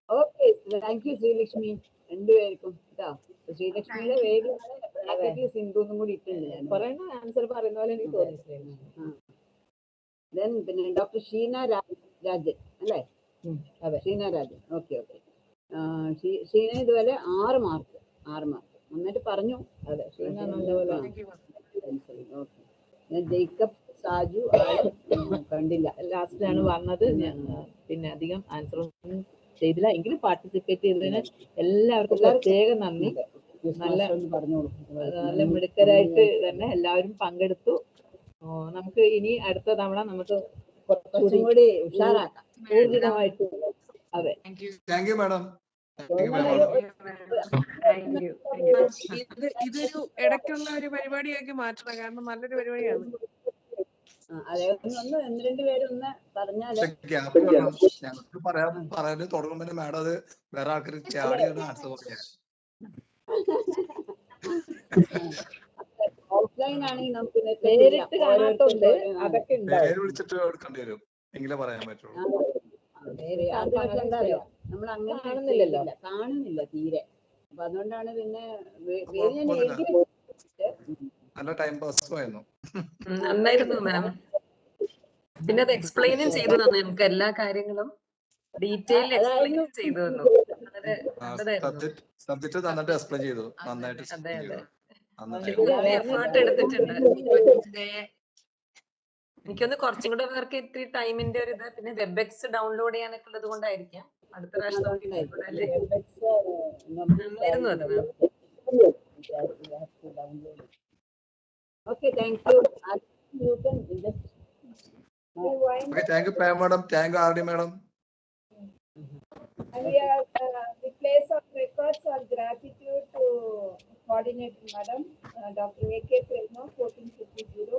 okay thank you Sreelakshmi. രണ്ടുപേർക്കും കേട്ടോ ശ്രീലക്ഷ്മിയുടെ പേരിലാണ് സിന്ധു എന്നും കൂടി ഇട്ടുണ്ട് ഞാൻ ആൻസർ പറയുന്ന പോലെ എനിക്ക് തോന്നിയിട്ടില്ല ദെൻ പിന്നെ ഡോക്ടർ ഷീന രാജൻ അല്ലേ? അതെ. ഷീന രാജൻ. ഓക്കെ ഓക്കെ ഷീന ഇതുവരെ ആറ് മാർക്ക് ആറ് മാർക്ക് നന്നായിട്ട് പറഞ്ഞു. അതെ. ഷീന നല്ലപോലെ ഓക്കെ ഞാൻ ജേക്കബ് സാജു കണ്ടില്ല. ലാസ്റ്റിലാണ് വന്നത്. പിന്നെ അധികം ആൻസർ ഒന്നും ചെയ്തില്ല. എങ്കിലും പാർട്ടിസിപ്പേറ്റ് ചെയ്തതിന് എല്ലാവർക്കും പ്രത്യേക നന്ദി. നല്ല നല്ല മിടുക്കരായിട്ട് തന്നെ എല്ലാവരും പങ്കെടുത്തു. നമുക്ക് ഇനി അടുത്ത തവണ നമുക്ക് കുറച്ചും കൂടി ഉഷാറാക്കാം. ഊർജിതമായിട്ട് അതെ. താങ്ക് യു മാഡം ഇത് ഇതൊരു ഇടയ്ക്കുള്ള ഒരു പരിപാടിയാക്കി മാറ്റണം. കാരണം നല്ലൊരു പരിപാടിയാണ്. ഞങ്ങൾക്ക് പറയാൻ പറയാൻ മാഡം അത് വേറെ ആൾക്കാർ ചാടി ആൻസർ പേര് വിളിച്ചിട്ട് എടുക്കേണ്ടി വരും. എങ്കിലേ പറയാൻ പറ്റുള്ളൂ. നമ്മൾ അങ്ങനെ കാണുന്നില്ലല്ലോ. കാണുന്നില്ല തീരെ. അപ്പൊ അതുകൊണ്ടാണ് പിന്നെ നല്ല ടൈം പാസ് ആയിരുന്നു. നന്നായിരുന്നു മാം. പിന്നെ അത് എക്സ്പ്ലെയിനും ചെയ്തു തന്നു. നമുക്ക് എല്ലാ കാര്യങ്ങളും ഡീറ്റെയിൽ എക്സ്പ്ലെയിൻ ചെയ്തു തന്നു. സബ്ജക്ട് നന്നായിട്ട് എക്സ്പ്ലെയിൻ ചെയ്തു. നന്നായിട്ട് അതെ അതെ. എഫേർട്ട് എടുത്തിട്ടുണ്ട്. എനിക്കൊന്ന് കുറച്ചും കൂടെ പേർക്ക് ഇത്തിരി ടൈമിന്റെ ഒരു ഇത്. പിന്നെ വെബ് എക്സ് ഡൗൺലോഡ് ചെയ്യാനൊക്കെ ഉള്ളത് കൊണ്ടായിരിക്കാം. അടുത്ത പ്രാവശ്യം നമുക്ക് ഇതുകൂടെ അല്ലേ? നന്നായിരുന്നു അത് ma'am okay thank you you can just okay thank you palm madam thank you R D madam And we are, uh, we place our records our gratitude to coordinator madam, uh, Dr. A.K. Prema, fourteen fifty-zero,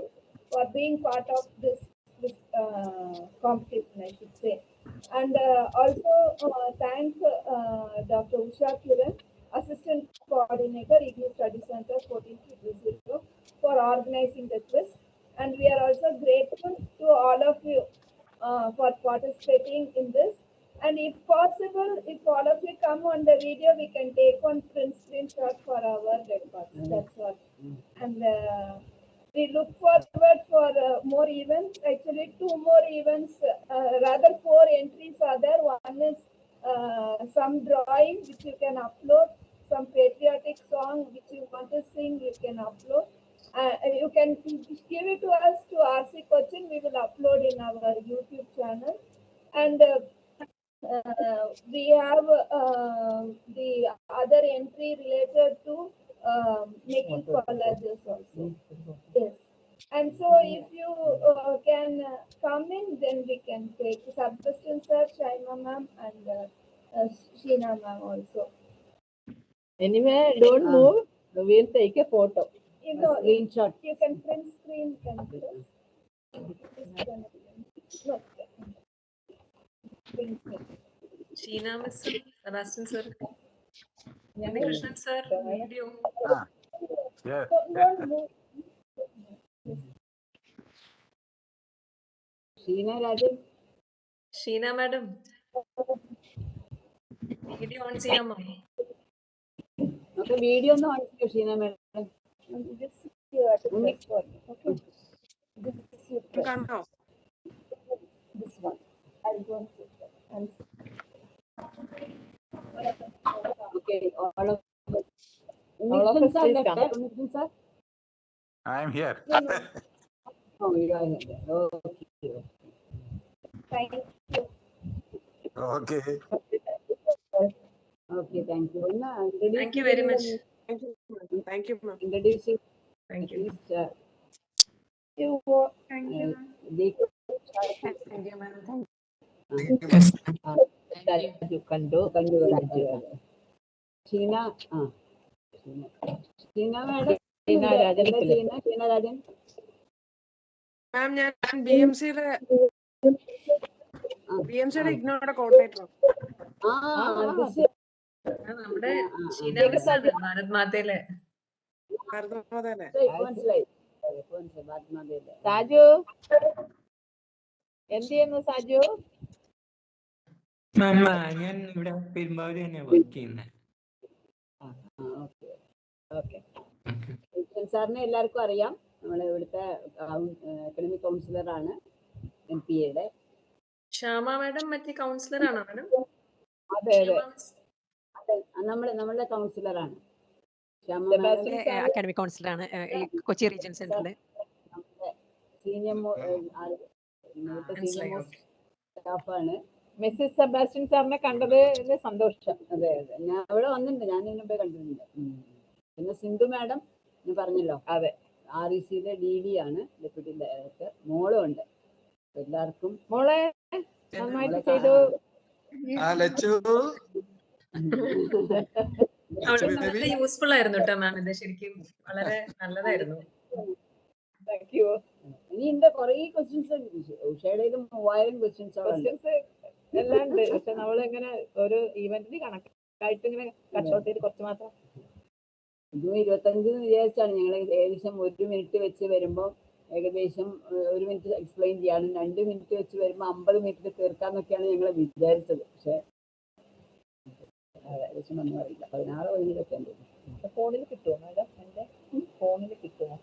for being part of this, this, uh, competition, I should say. And, uh, also, uh, thank, uh, Dr. Usha Kiran, Assistant Coordinator, Ignis Study Center, for organizing the quiz. And we are also grateful to all of you, uh, for participating in this And if possible, if all of you come on the video, we can take one print screenshot for our records. That's what. And uh, we look forward for uh, more events. Actually, two more events, uh, rather four entries are there. One is uh, some drawing which you can upload, some patriotic song which you want to sing, you can upload. Uh, you can give it to us to RC Cochin. We will upload in our YouTube channel. And uh, uh, we have the other entry related to um, making collages also. Yes. And so if you uh, can uh, come in, then we can take Sebastian sir, Shaima ma'am, and uh, uh, Sheena ma'am also. Anyway, don't Ah. move. We'll take a photo. You know, Screenshot. you can print screen. Can you? No. Print screen. Krishnan sir, video. Ah, yeah. Sheena Rajan. Sheena madam. Video on Sheena ma'am. Okay, video no on Sheena madam. This is your okay. This is your you. This one. I'll go. Okay, all of all of. I am here. oh, you are Thank you. Okay. Okay, thank you. Thank you very much. Thank you, ma'am. Thank you. Introducing. Thank you. Thank you. Uh, uh, thank you, ma'am. Uh, thank you. Thank you. Thank കണ്ടു കണ്ടു. രാജു ആ. Sheena madam Sheena Rajan ma'am ഞാൻ B M സിയുടെ B M സിയുടെ ഇഗ്നോയുടെ coordinator. നമ്മുടെ ഭാരത് മാതയിലെ. സാജു? എന്ത് ചെയ്യുന്നു സാജു? ഞാൻ ഇവിടെ വർക്ക് ചെയ്യുന്നത് വിൽസൺ സാറിനെ എല്ലാവർക്കും അറിയാം. നമ്മളെ ഇവിടുത്തെ എക്കണമിക് കൗൺസിലർ ആണ് എം പി എയുടെ. ശ്യാമ മാഡം മറ്റേ കൗൺസിലർ ആണോ മാഡം? അതെ അതെ. നമ്മളെ നമ്മളുടെ കൗൺസിലർ ആണ്. അക്കാഡമിക് കൗൺസിലർ ആണ് കൊച്ചി റീജിയൻ സെന്ററിൽ സീനിയർ സീനിയർ സ്റ്റാഫാണ് മിസ്സിസ് സെബാസ്റ്റ്യൻ സാറിനെ കണ്ടത് സന്തോഷം. അതെ അതെ. ഞാൻ അവിടെ വന്നിട്ടുണ്ട്. ഞാൻ ഇതിനു പോയി കണ്ടിട്ടുണ്ട്. പിന്നെ സിന്ധു മാഡം ഞാൻ പറഞ്ഞല്ലോ. അതെ. ആർ ഇ സിയിലെ ഡി ഡി ആണ്. Deputy director. മോളും ഉണ്ട്. എല്ലാവർക്കും മോളെ നന്നായിട്ട് ചെയ്തു. ആ ലച്ചു. അവിടെ വളരെ യൂസ്ഫുൾ ആയിരുന്നു കേട്ടോ മാം ഇത് ശരിക്കും വളരെ നല്ലതായിരുന്നു. താങ്ക് യു ഇനി എന്റെ കൊറേ ക്വസ്റ്റ്യൻസ് ഉഷയുടെ ഇത് മൂവായിരം ക്വസ്റ്റ്യൻസ് ക്വസ്റ്റ്യൻസ് എല്ലാം ഉണ്ട് പക്ഷെ നമ്മൾ ഇങ്ങനെ ഒരു ഈവന്റിന് കണക്കായിട്ട് ഇങ്ങനെ കട്ട്ഔട്ട് ചെയ്ത് കുറച്ച് മാത്രം ഇതും ഇരുപത്തഞ്ച് വിചാരിച്ചാണ്. ഞങ്ങൾ ഏകദേശം ഒരു മിനിറ്റ് വെച്ച് വരുമ്പോൾ ഏകദേശം ഒരു മിനിറ്റ് എക്സ്പ്ലെയിൻ ചെയ്യാണ്. രണ്ട് മിനിറ്റ് വെച്ച് വരുമ്പോൾ അമ്പത് മിനിറ്റ് തീർക്കാന്നൊക്കെയാണ് ഞങ്ങൾ വിചാരിച്ചത്. പക്ഷെ ഏകദേശം ഒന്നും അറിയില്ല. പതിനാറ് പതിനേഴൊക്കെ ഉണ്ട്. ഫോണിൽ കിട്ടുമോ മാഡം? എന്റെ ഫോണിൽ കിട്ടുമോ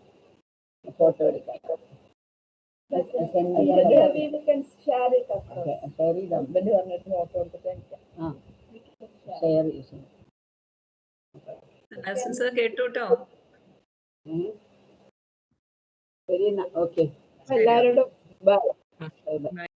ഫോട്ടോ എടുക്കാൻ ഷെയർ ചെയ്താൽ ഹസ്ബൻഡ് പറഞ്ഞിട്ട് ഫോട്ടോ എടുത്തിട്ട് ആ. ഷെയർ ചെയ്യും. കേട്ടു ശരി ഓക്കെ എല്ലാവരോടും ബൈ